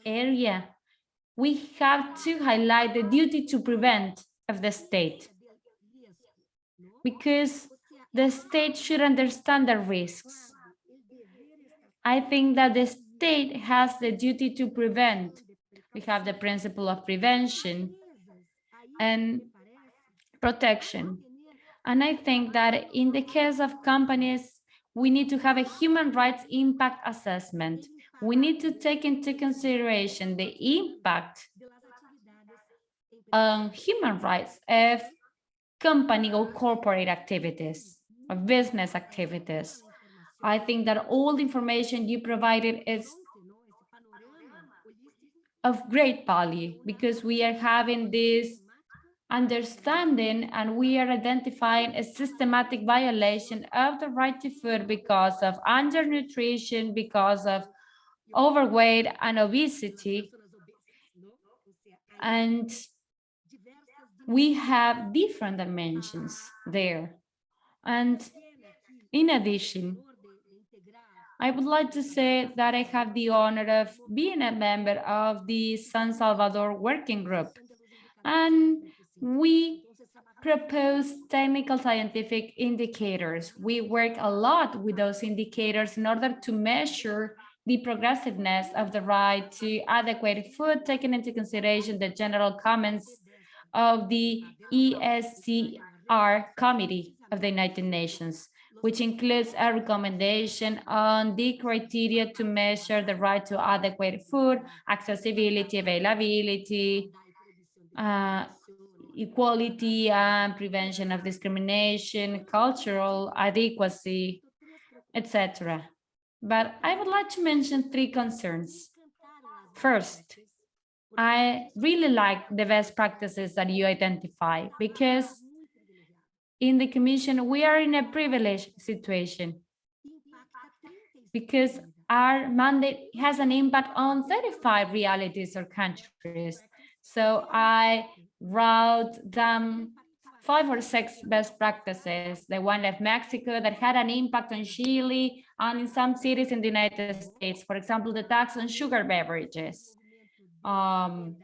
area, we have to highlight the duty to prevent of the state because the state should understand the risks. I think that the state has the duty to prevent. We have the principle of prevention and protection. And I think that in the case of companies, we need to have a human rights impact assessment. We need to take into consideration the impact on human rights of company or corporate activities, or business activities. I think that all the information you provided is of great value because we are having this understanding and we are identifying a systematic violation of the right to food because of undernutrition, because of overweight and obesity. And we have different dimensions there. And in addition, I would like to say that I have the honor of being a member of the San Salvador Working Group. And we propose technical scientific indicators. We work a lot with those indicators in order to measure the progressiveness of the right to adequate food, taking into consideration the general comments of the ESCR Committee of the United Nations, which includes a recommendation on the criteria to measure the right to adequate food, accessibility, availability, uh, equality and prevention of discrimination, cultural adequacy, etc. But I would like to mention three concerns. First, I really like the best practices that you identify because in the commission, we are in a privileged situation because our mandate has an impact on 35 realities or countries. So I wrote down five or six best practices, the one of Mexico that had an impact on Chile and in some cities in the United States, for example, the tax on sugar beverages um,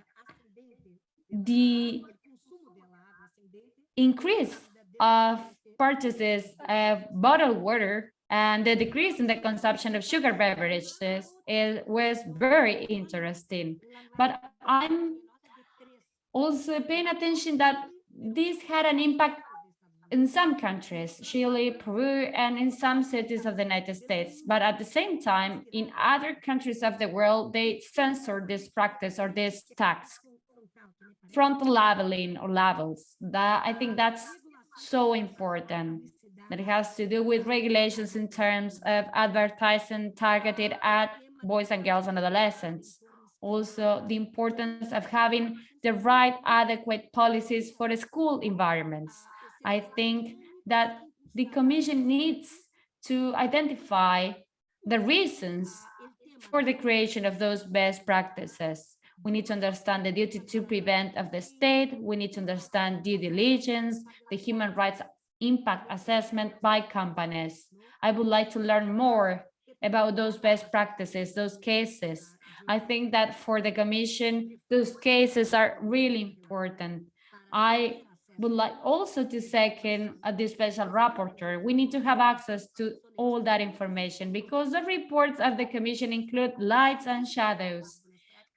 the increase of purchases of bottled water and the decrease in the consumption of sugar beverages is, was very interesting. But I'm also paying attention that this had an impact in some countries, Chile, Peru, and in some cities of the United States. But at the same time, in other countries of the world, they censor this practice or this tax, frontal labeling or labels. That I think that's so important. That it has to do with regulations in terms of advertising targeted at boys and girls and adolescents. Also, the importance of having the right adequate policies for school environments I think that the commission needs to identify the reasons for the creation of those best practices. We need to understand the duty to prevent of the state. We need to understand due diligence, the human rights impact assessment by companies. I would like to learn more about those best practices, those cases. I think that for the commission, those cases are really important. I would like also to second uh, the special rapporteur. We need to have access to all that information because the reports of the commission include lights and shadows.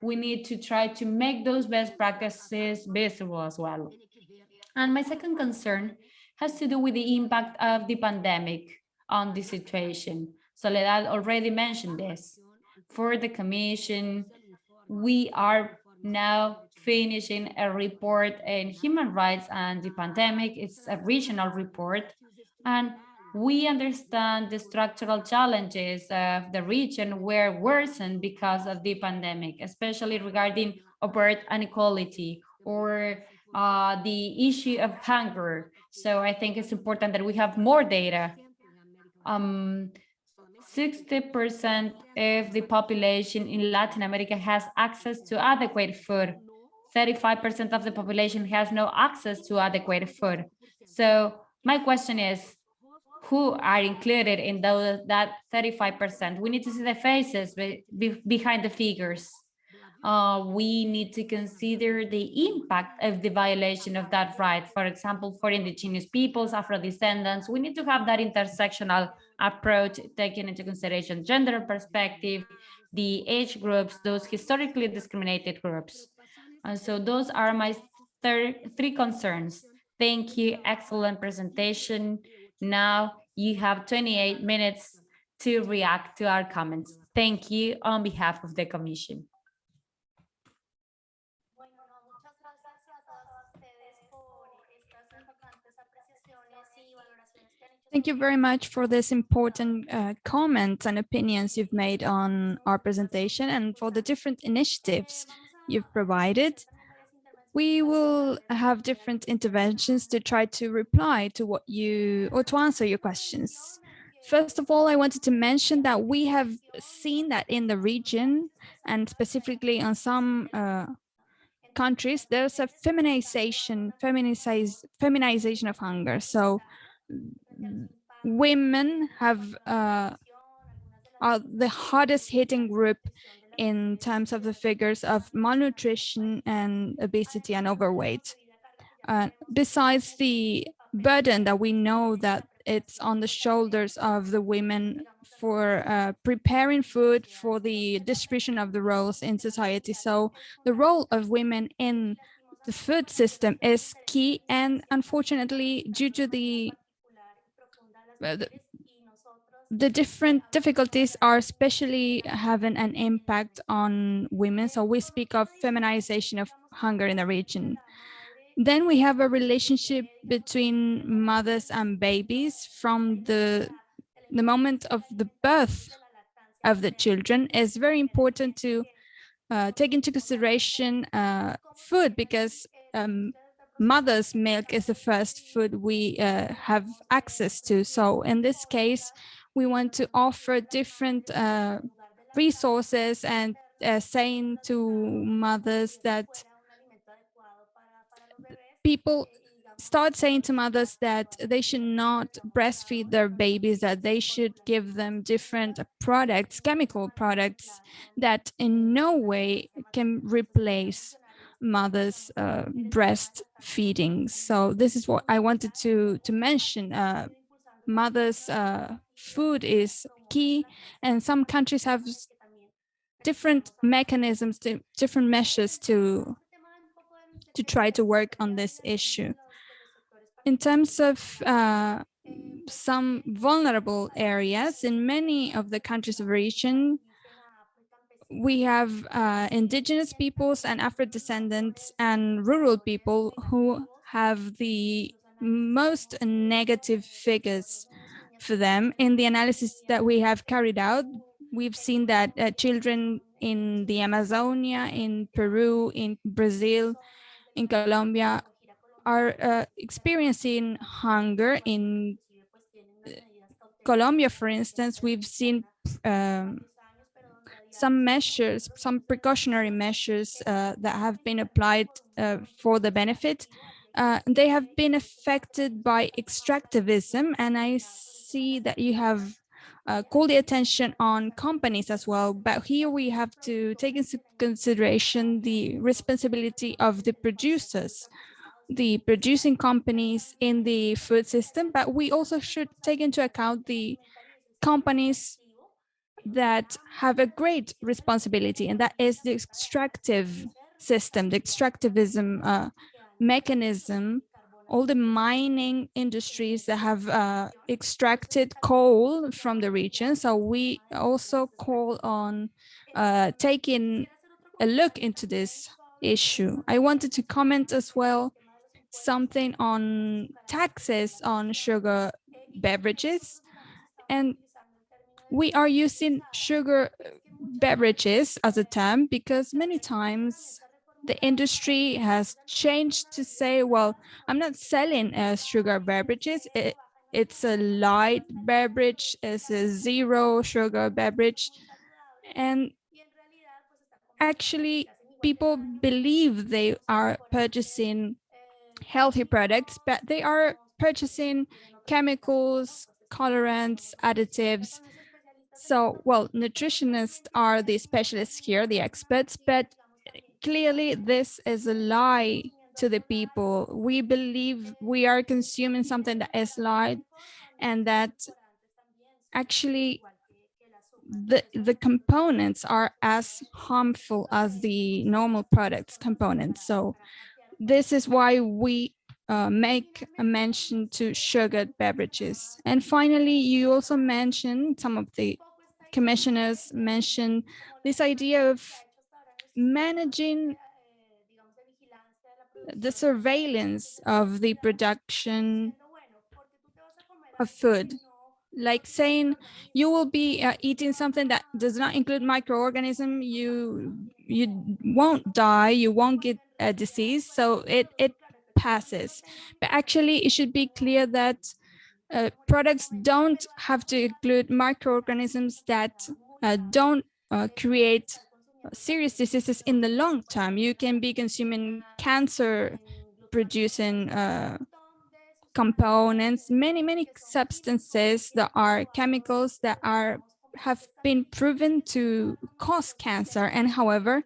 we need to try to make those best practices visible as well. And my second concern has to do with the impact of the pandemic on the situation. Soledad already mentioned this. For the Commission, we are now finishing a report in human rights and the pandemic. It's a regional report. And we understand the structural challenges of the region were worsened because of the pandemic, especially regarding birth inequality or uh, the issue of hunger. So I think it's important that we have more data. 60% um, of the population in Latin America has access to adequate food. 35% of the population has no access to adequate food. So my question is, who are included in those, that 35%? We need to see the faces be, be, behind the figures. Uh, we need to consider the impact of the violation of that right. For example, for indigenous peoples, Afro-descendants, we need to have that intersectional approach, taking into consideration gender perspective, the age groups, those historically discriminated groups. And so those are my three concerns. Thank you, excellent presentation. Now you have 28 minutes to react to our comments. Thank you on behalf of the Commission. Thank you very much for this important uh, comments and opinions you've made on our presentation and for the different initiatives you've provided. We will have different interventions to try to reply to what you or to answer your questions. First of all, I wanted to mention that we have seen that in the region and specifically on some uh, countries, there's a feminization, feminization, feminization of hunger. So women have uh, are the hardest hitting group in terms of the figures of malnutrition and obesity and overweight. Uh, besides the burden that we know that it's on the shoulders of the women for uh, preparing food for the distribution of the roles in society. So the role of women in the food system is key and unfortunately due to the the, the different difficulties are especially having an impact on women. So we speak of feminization of hunger in the region. Then we have a relationship between mothers and babies from the, the moment of the birth of the children. It's very important to uh, take into consideration uh, food because um, mother's milk is the first food we uh, have access to. So in this case, we want to offer different uh, resources and uh, saying to mothers that people start saying to mothers that they should not breastfeed their babies, that they should give them different products, chemical products that in no way can replace mother's uh, breastfeeding. So this is what I wanted to to mention. Uh, mother's uh, food is key, and some countries have different mechanisms, to, different measures to to try to work on this issue. In terms of uh, some vulnerable areas in many of the countries of region, we have uh, indigenous peoples and Afro-descendants and rural people who have the most negative figures for them. In the analysis that we have carried out, we've seen that uh, children in the Amazonia, in Peru, in Brazil, in Colombia are uh, experiencing hunger. In uh, Colombia, for instance, we've seen um, some measures, some precautionary measures uh, that have been applied uh, for the benefit. Uh, they have been affected by extractivism, and I see that you have uh, called the attention on companies as well. But here we have to take into consideration the responsibility of the producers, the producing companies in the food system, but we also should take into account the companies that have a great responsibility, and that is the extractive system, the extractivism uh, mechanism, all the mining industries that have uh, extracted coal from the region. So we also call on uh, taking a look into this issue. I wanted to comment as well something on taxes on sugar beverages. And we are using sugar beverages as a term because many times the industry has changed to say, well, I'm not selling uh, sugar beverages. It, it's a light beverage, it's a zero sugar beverage. And actually people believe they are purchasing healthy products, but they are purchasing chemicals, colorants, additives. So, well, nutritionists are the specialists here, the experts, but clearly this is a lie to the people. We believe we are consuming something that is light and that actually the, the components are as harmful as the normal products components. So this is why we uh, make a mention to sugared beverages. And finally, you also mentioned, some of the commissioners mentioned this idea of managing the surveillance of the production of food. Like saying you will be uh, eating something that does not include microorganism you you won't die you won't get a disease so it it passes. But actually it should be clear that uh, products don't have to include microorganisms that uh, don't uh, create serious diseases in the long term you can be consuming cancer producing uh, components, many, many substances that are chemicals that are have been proven to cause cancer. And however,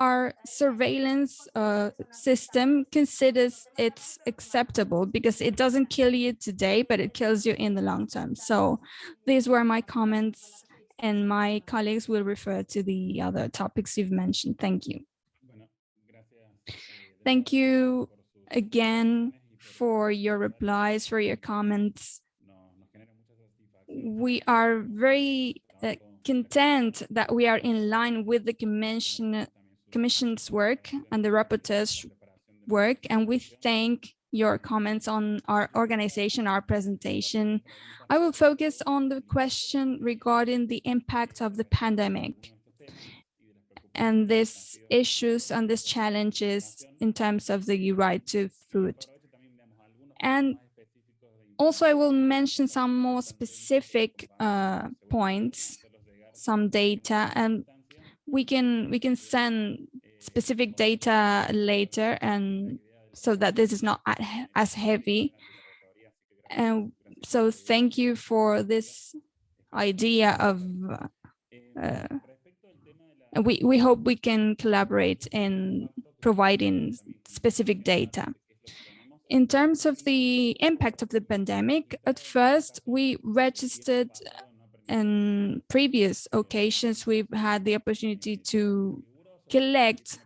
our surveillance uh, system considers it's acceptable because it doesn't kill you today, but it kills you in the long term. So these were my comments and my colleagues will refer to the other topics you've mentioned. Thank you. Thank you again for your replies, for your comments. We are very uh, content that we are in line with the commission, Commission's work and the rapporteur's work, and we thank your comments on our organization, our presentation. I will focus on the question regarding the impact of the pandemic and these issues and these challenges in terms of the right to food. And also I will mention some more specific uh, points, some data, and we can we can send specific data later and so that this is not as heavy. And so thank you for this idea of uh, we, we hope we can collaborate in providing specific data. In terms of the impact of the pandemic, at first we registered in previous occasions, we've had the opportunity to collect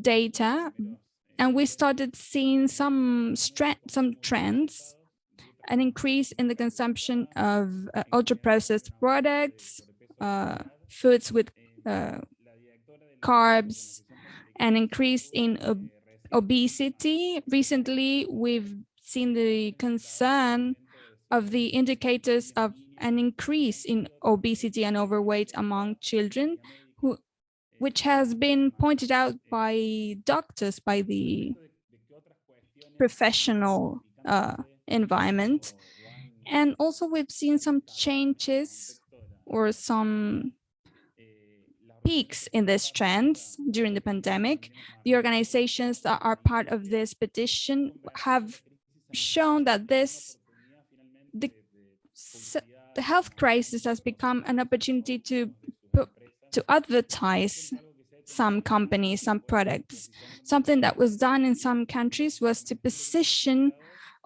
data and we started seeing some some trends, an increase in the consumption of uh, ultra processed products, uh, foods with uh, carbs, an increase in obesity. Recently, we've seen the concern of the indicators of an increase in obesity and overweight among children, which has been pointed out by doctors, by the professional uh, environment. And also we've seen some changes or some peaks in these trends during the pandemic. The organizations that are part of this petition have shown that this the, health crisis has become an opportunity to to advertise some companies, some products. Something that was done in some countries was to position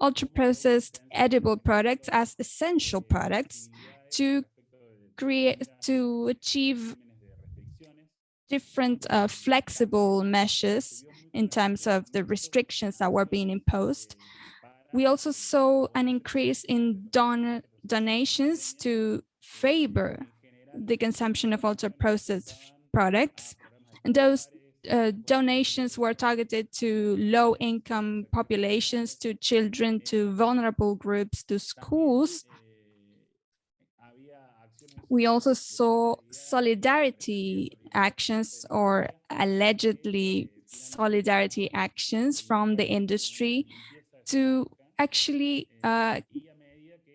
ultra-processed edible products as essential products to create to achieve different uh, flexible measures in terms of the restrictions that were being imposed. We also saw an increase in don donations to favor the consumption of ultra-processed products. And those uh, donations were targeted to low-income populations, to children, to vulnerable groups, to schools. We also saw solidarity actions or allegedly solidarity actions from the industry to actually uh,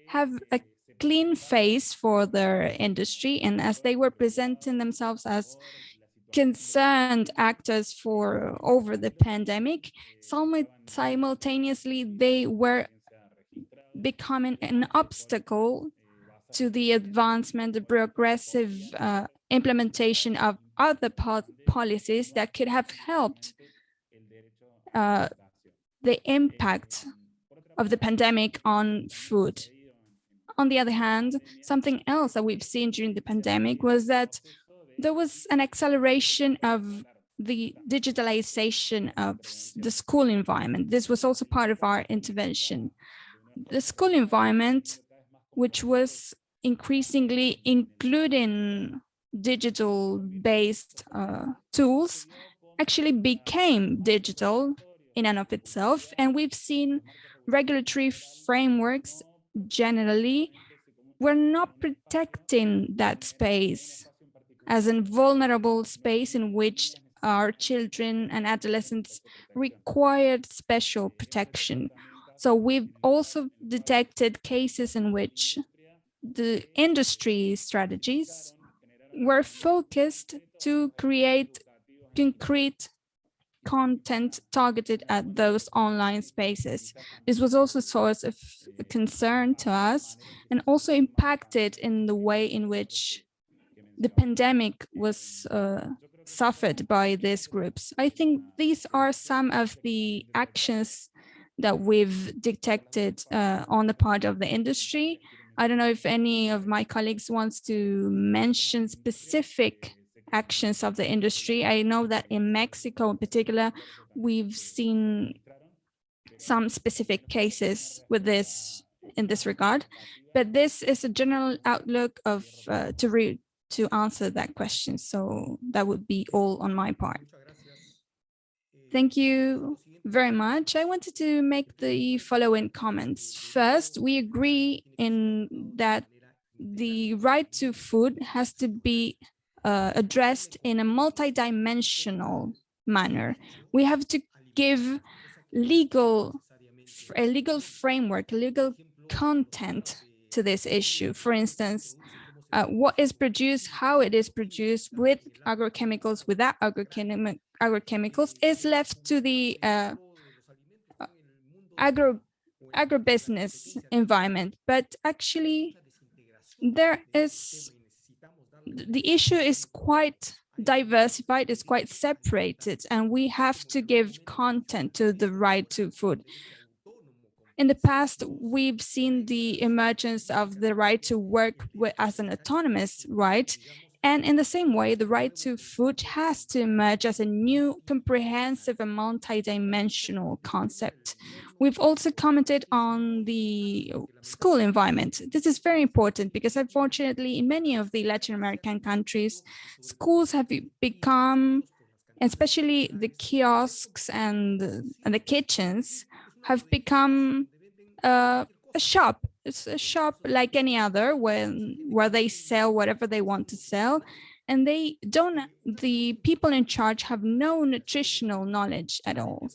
have a clean face for their industry. And as they were presenting themselves as concerned actors for over the pandemic, simultaneously they were becoming an obstacle to the advancement, the progressive uh, implementation of other po policies that could have helped uh, the impact of the pandemic on food. On the other hand, something else that we've seen during the pandemic was that there was an acceleration of the digitalization of the school environment. This was also part of our intervention. The school environment, which was increasingly including digital based uh, tools, actually became digital in and of itself. And we've seen regulatory frameworks generally we're not protecting that space as a vulnerable space in which our children and adolescents required special protection. So we've also detected cases in which the industry strategies were focused to create concrete content targeted at those online spaces. This was also a source of concern to us and also impacted in the way in which the pandemic was uh, suffered by these groups. I think these are some of the actions that we've detected uh, on the part of the industry. I don't know if any of my colleagues wants to mention specific actions of the industry. I know that in Mexico in particular, we've seen some specific cases with this in this regard, but this is a general outlook of uh, to re to answer that question. So that would be all on my part. Thank you very much. I wanted to make the following comments. First, we agree in that the right to food has to be uh, addressed in a multidimensional manner. We have to give legal, a legal framework, legal content to this issue. For instance, uh, what is produced, how it is produced with agrochemicals, without agrochem agrochemicals is left to the uh, agro agribusiness environment. But actually, there is the issue is quite diversified, it's quite separated, and we have to give content to the right to food. In the past, we've seen the emergence of the right to work as an autonomous right. And in the same way, the right to food has to emerge as a new comprehensive and multidimensional concept. We've also commented on the school environment. This is very important because unfortunately, in many of the Latin American countries, schools have become, especially the kiosks and, and the kitchens, have become uh, a shop. It's a shop like any other when where they sell whatever they want to sell. And they don't, the people in charge have no nutritional knowledge at all.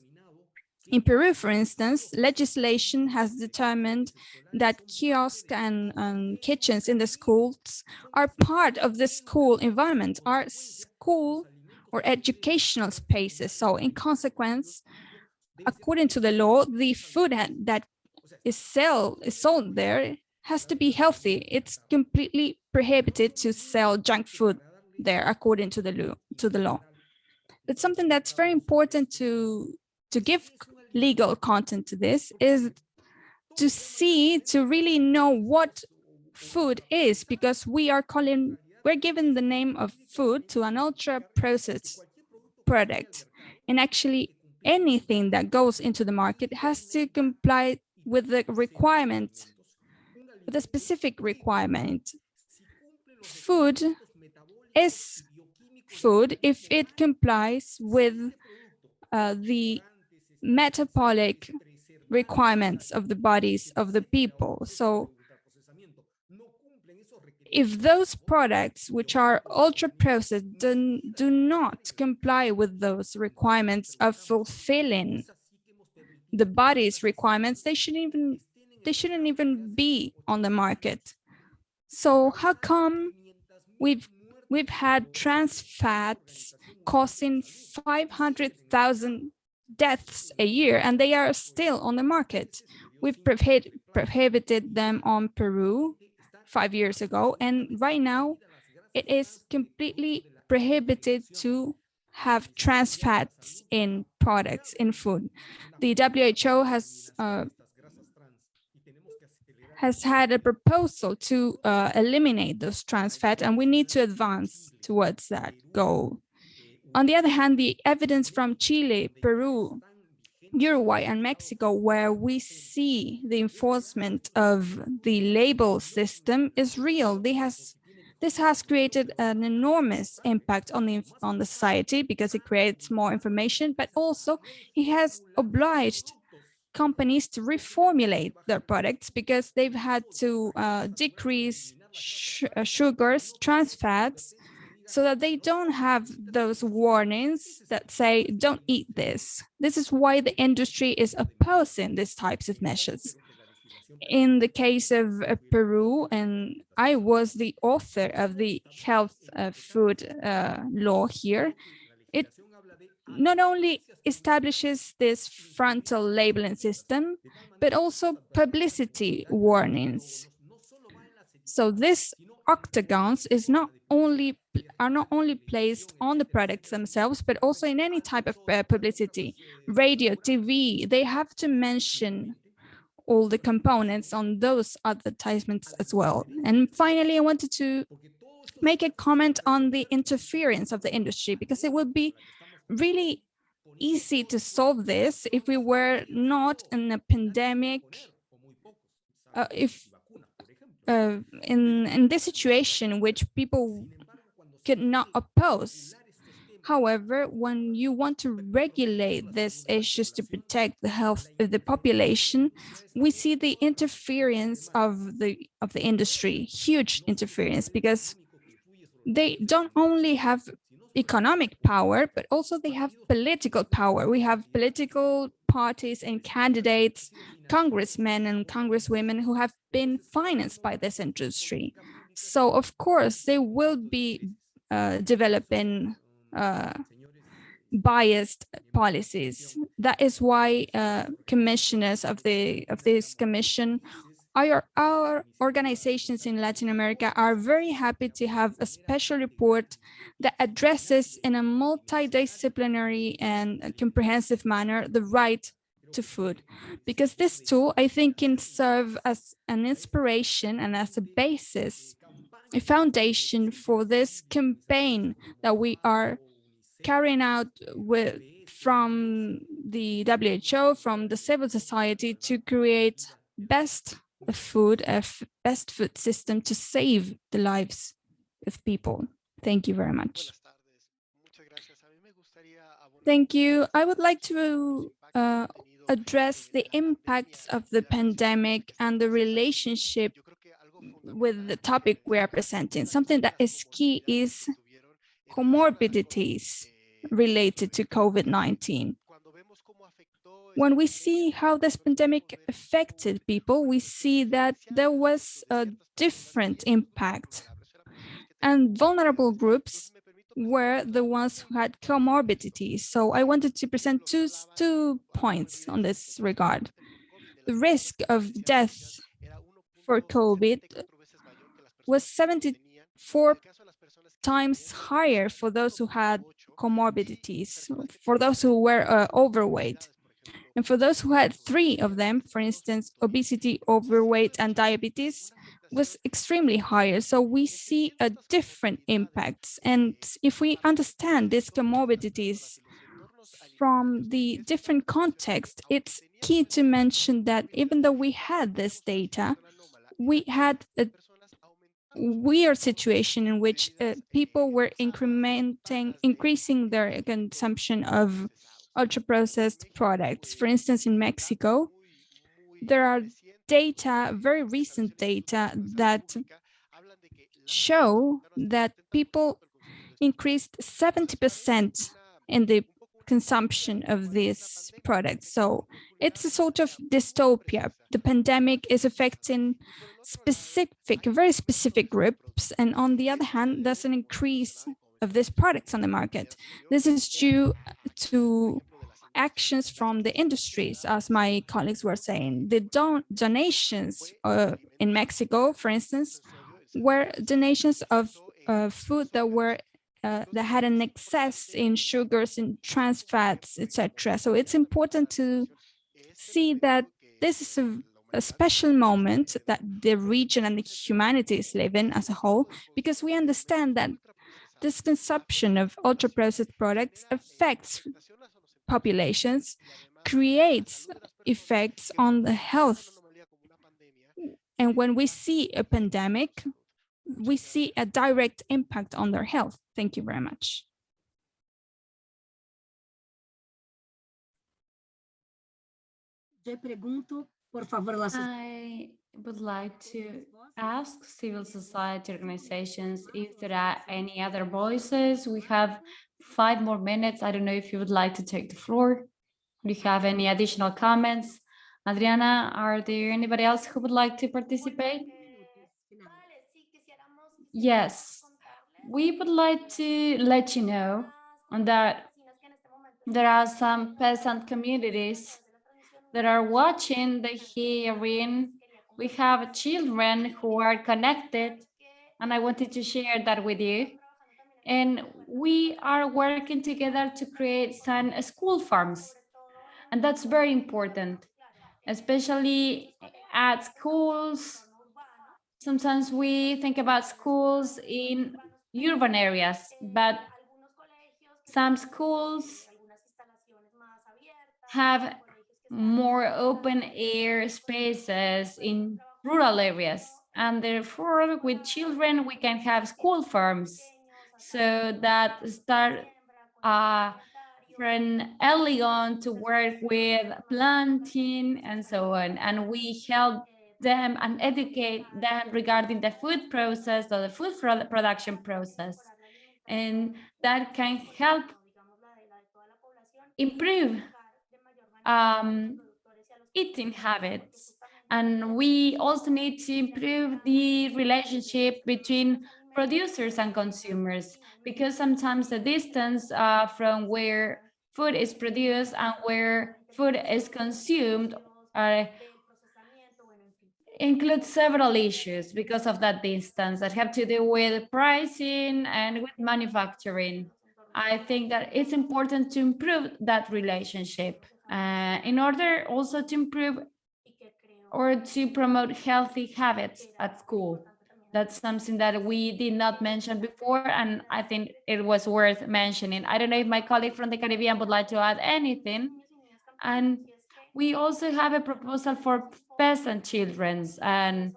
In Peru, for instance, legislation has determined that kiosks and um, kitchens in the schools are part of the school environment, are school or educational spaces. So in consequence, according to the law, the food that is, sell, is sold there has to be healthy. It's completely prohibited to sell junk food there according to the law. To the law. It's something that's very important to to give legal content to this is to see, to really know what food is because we are calling, we're giving the name of food to an ultra processed product. And actually anything that goes into the market has to comply with the requirement, with a specific requirement. Food is food if it complies with uh, the metabolic requirements of the bodies of the people. So if those products which are ultra processed do, do not comply with those requirements of fulfilling the body's requirements, they shouldn't even they shouldn't even be on the market. So how come we've we've had trans fats causing 500,000 deaths a year and they are still on the market? We've prohibit, prohibited them on Peru five years ago and right now it is completely prohibited to have trans fats in products in food. The WHO has uh, has had a proposal to uh, eliminate those trans fats, and we need to advance towards that goal. On the other hand, the evidence from Chile, Peru, Uruguay and Mexico, where we see the enforcement of the label system is real. They has this has created an enormous impact on the on the society because it creates more information, but also it has obliged companies to reformulate their products because they've had to uh, decrease uh, sugars, trans fats, so that they don't have those warnings that say, don't eat this. This is why the industry is opposing these types of measures in the case of uh, Peru, and I was the author of the health uh, food uh, law here, it not only establishes this frontal labeling system, but also publicity warnings. So this octagons is not only are not only placed on the products themselves, but also in any type of uh, publicity, radio, TV, they have to mention all the components on those advertisements as well. And finally, I wanted to make a comment on the interference of the industry because it would be really easy to solve this if we were not in a pandemic, uh, if uh, in, in this situation which people could not oppose However, when you want to regulate these issues to protect the health of the population, we see the interference of the of the industry, huge interference, because they don't only have economic power, but also they have political power. We have political parties and candidates, congressmen and congresswomen who have been financed by this industry. So of course, they will be uh, developing uh, biased policies. That is why uh, commissioners of the of this commission, our, our organizations in Latin America are very happy to have a special report that addresses in a multidisciplinary and comprehensive manner the right to food because this tool I think can serve as an inspiration and as a basis a foundation for this campaign that we are carrying out with from the WHO, from the civil society to create best food, a best food system to save the lives of people. Thank you very much. Thank you. I would like to uh, address the impacts of the pandemic and the relationship with the topic we are presenting. Something that is key is comorbidities related to COVID-19. When we see how this pandemic affected people, we see that there was a different impact and vulnerable groups were the ones who had comorbidities. So I wanted to present two, two points on this regard. The risk of death for COVID was 74 times higher for those who had comorbidities, for those who were uh, overweight. And for those who had three of them, for instance, obesity, overweight, and diabetes, was extremely higher. So we see a different impacts. And if we understand these comorbidities from the different context, it's key to mention that even though we had this data, we had a weird situation in which uh, people were incrementing, increasing their consumption of ultra-processed products. For instance, in Mexico, there are data, very recent data that show that people increased 70% in the consumption of these products. So it's a sort of dystopia. The pandemic is affecting specific, very specific groups. And on the other hand, there's an increase of these products on the market. This is due to actions from the industries, as my colleagues were saying. The don donations uh, in Mexico, for instance, were donations of uh, food that were uh, that had an excess in sugars and trans fats, etc. So it's important to see that this is a, a, special moment that the region and the humanity is living as a whole, because we understand that this consumption of ultra-processed products affects populations, creates effects on the health. And when we see a pandemic, we see a direct impact on their health. Thank you very much. I would like to ask civil society organizations if there are any other voices. We have five more minutes. I don't know if you would like to take the floor. Do you have any additional comments? Adriana, are there anybody else who would like to participate? Yes, we would like to let you know that there are some peasant communities that are watching the hearing. We have children who are connected, and I wanted to share that with you. And we are working together to create some school farms. And that's very important, especially at schools, Sometimes we think about schools in urban areas, but some schools have more open air spaces in rural areas. And therefore, with children, we can have school farms so that start uh, from early on to work with planting and so on. And we help them and educate them regarding the food process or the food production process. And that can help improve um, eating habits. And we also need to improve the relationship between producers and consumers, because sometimes the distance uh, from where food is produced and where food is consumed are includes several issues because of that distance that have to do with pricing and with manufacturing. I think that it's important to improve that relationship uh, in order also to improve or to promote healthy habits at school. That's something that we did not mention before, and I think it was worth mentioning. I don't know if my colleague from the Caribbean would like to add anything. And we also have a proposal for peasant children's and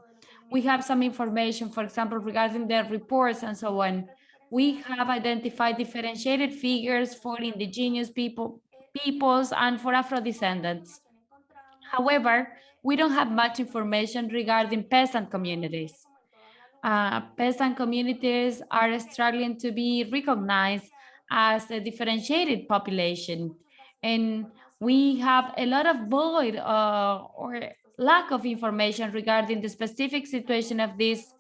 we have some information, for example, regarding their reports and so on. We have identified differentiated figures for indigenous people, peoples and for Afro-descendants. However, we don't have much information regarding peasant communities. Uh, peasant communities are struggling to be recognized as a differentiated population. And we have a lot of void uh, or lack of information regarding the specific situation of this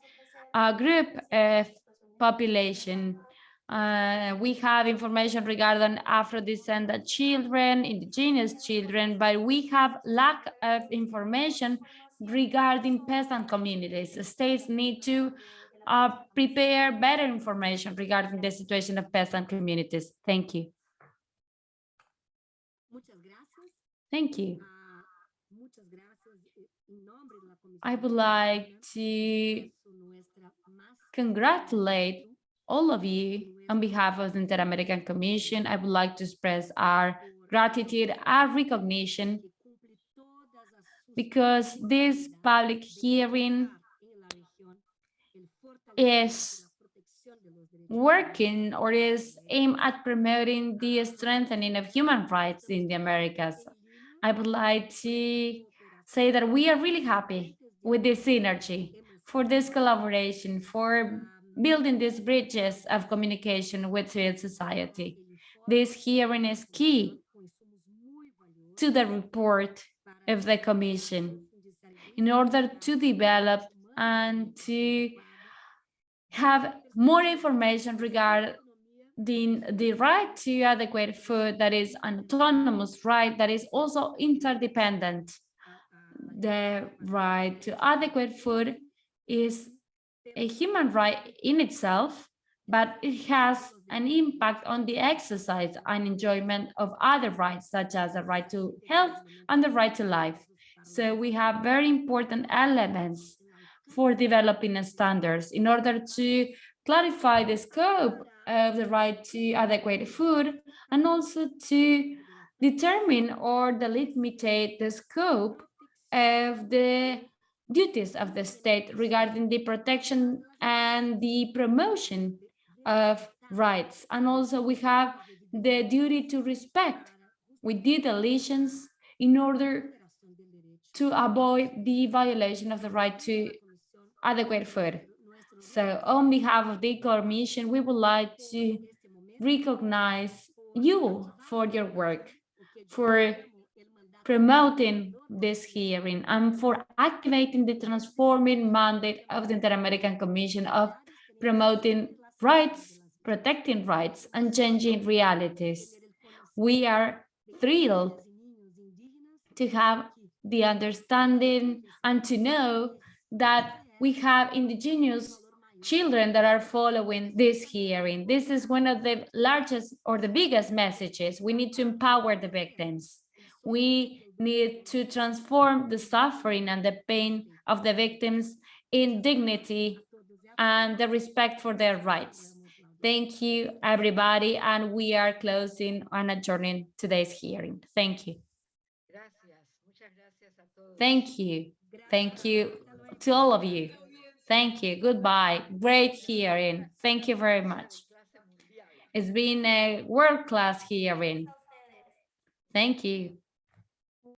uh, group of population. Uh, we have information regarding Afro-descendant children, indigenous children, but we have lack of information regarding peasant communities. The states need to uh, prepare better information regarding the situation of peasant communities. Thank you. Thank you. Ah, muchas gracias. Eh, en nombre de la Comisión I would like to congratulate all of you on behalf of the Inter-American Commission. I would like to express our gratitude our recognition because this public hearing is working or is aimed at promoting the strengthening of human rights in the Americas. I would like to say that we are really happy with this synergy, for this collaboration, for building these bridges of communication with civil society. This hearing is key to the report of the Commission in order to develop and to have more information regarding the right to adequate food that is an autonomous right that is also interdependent. The right to adequate food is a human right in itself, but it has an impact on the exercise and enjoyment of other rights, such as the right to health and the right to life. So we have very important elements for developing standards in order to clarify the scope of the right to adequate food and also to determine or delimitate the scope of the duties of the state regarding the protection and the promotion of rights. And also we have the duty to respect with the deletions in order to avoid the violation of the right to adequate food. So on behalf of the Commission, we would like to recognize you for your work, for promoting this hearing and for activating the transforming mandate of the Inter-American Commission of promoting rights, protecting rights, and changing realities. We are thrilled to have the understanding and to know that we have indigenous children that are following this hearing. This is one of the largest or the biggest messages. We need to empower the victims. We need to transform the suffering and the pain of the victims in dignity and the respect for their rights. Thank you, everybody, and we are closing and adjourning today's hearing. Thank you. Thank you. Thank you to all of you. Thank you. Goodbye. Great hearing. Thank you very much. It's been a world-class hearing. Thank you.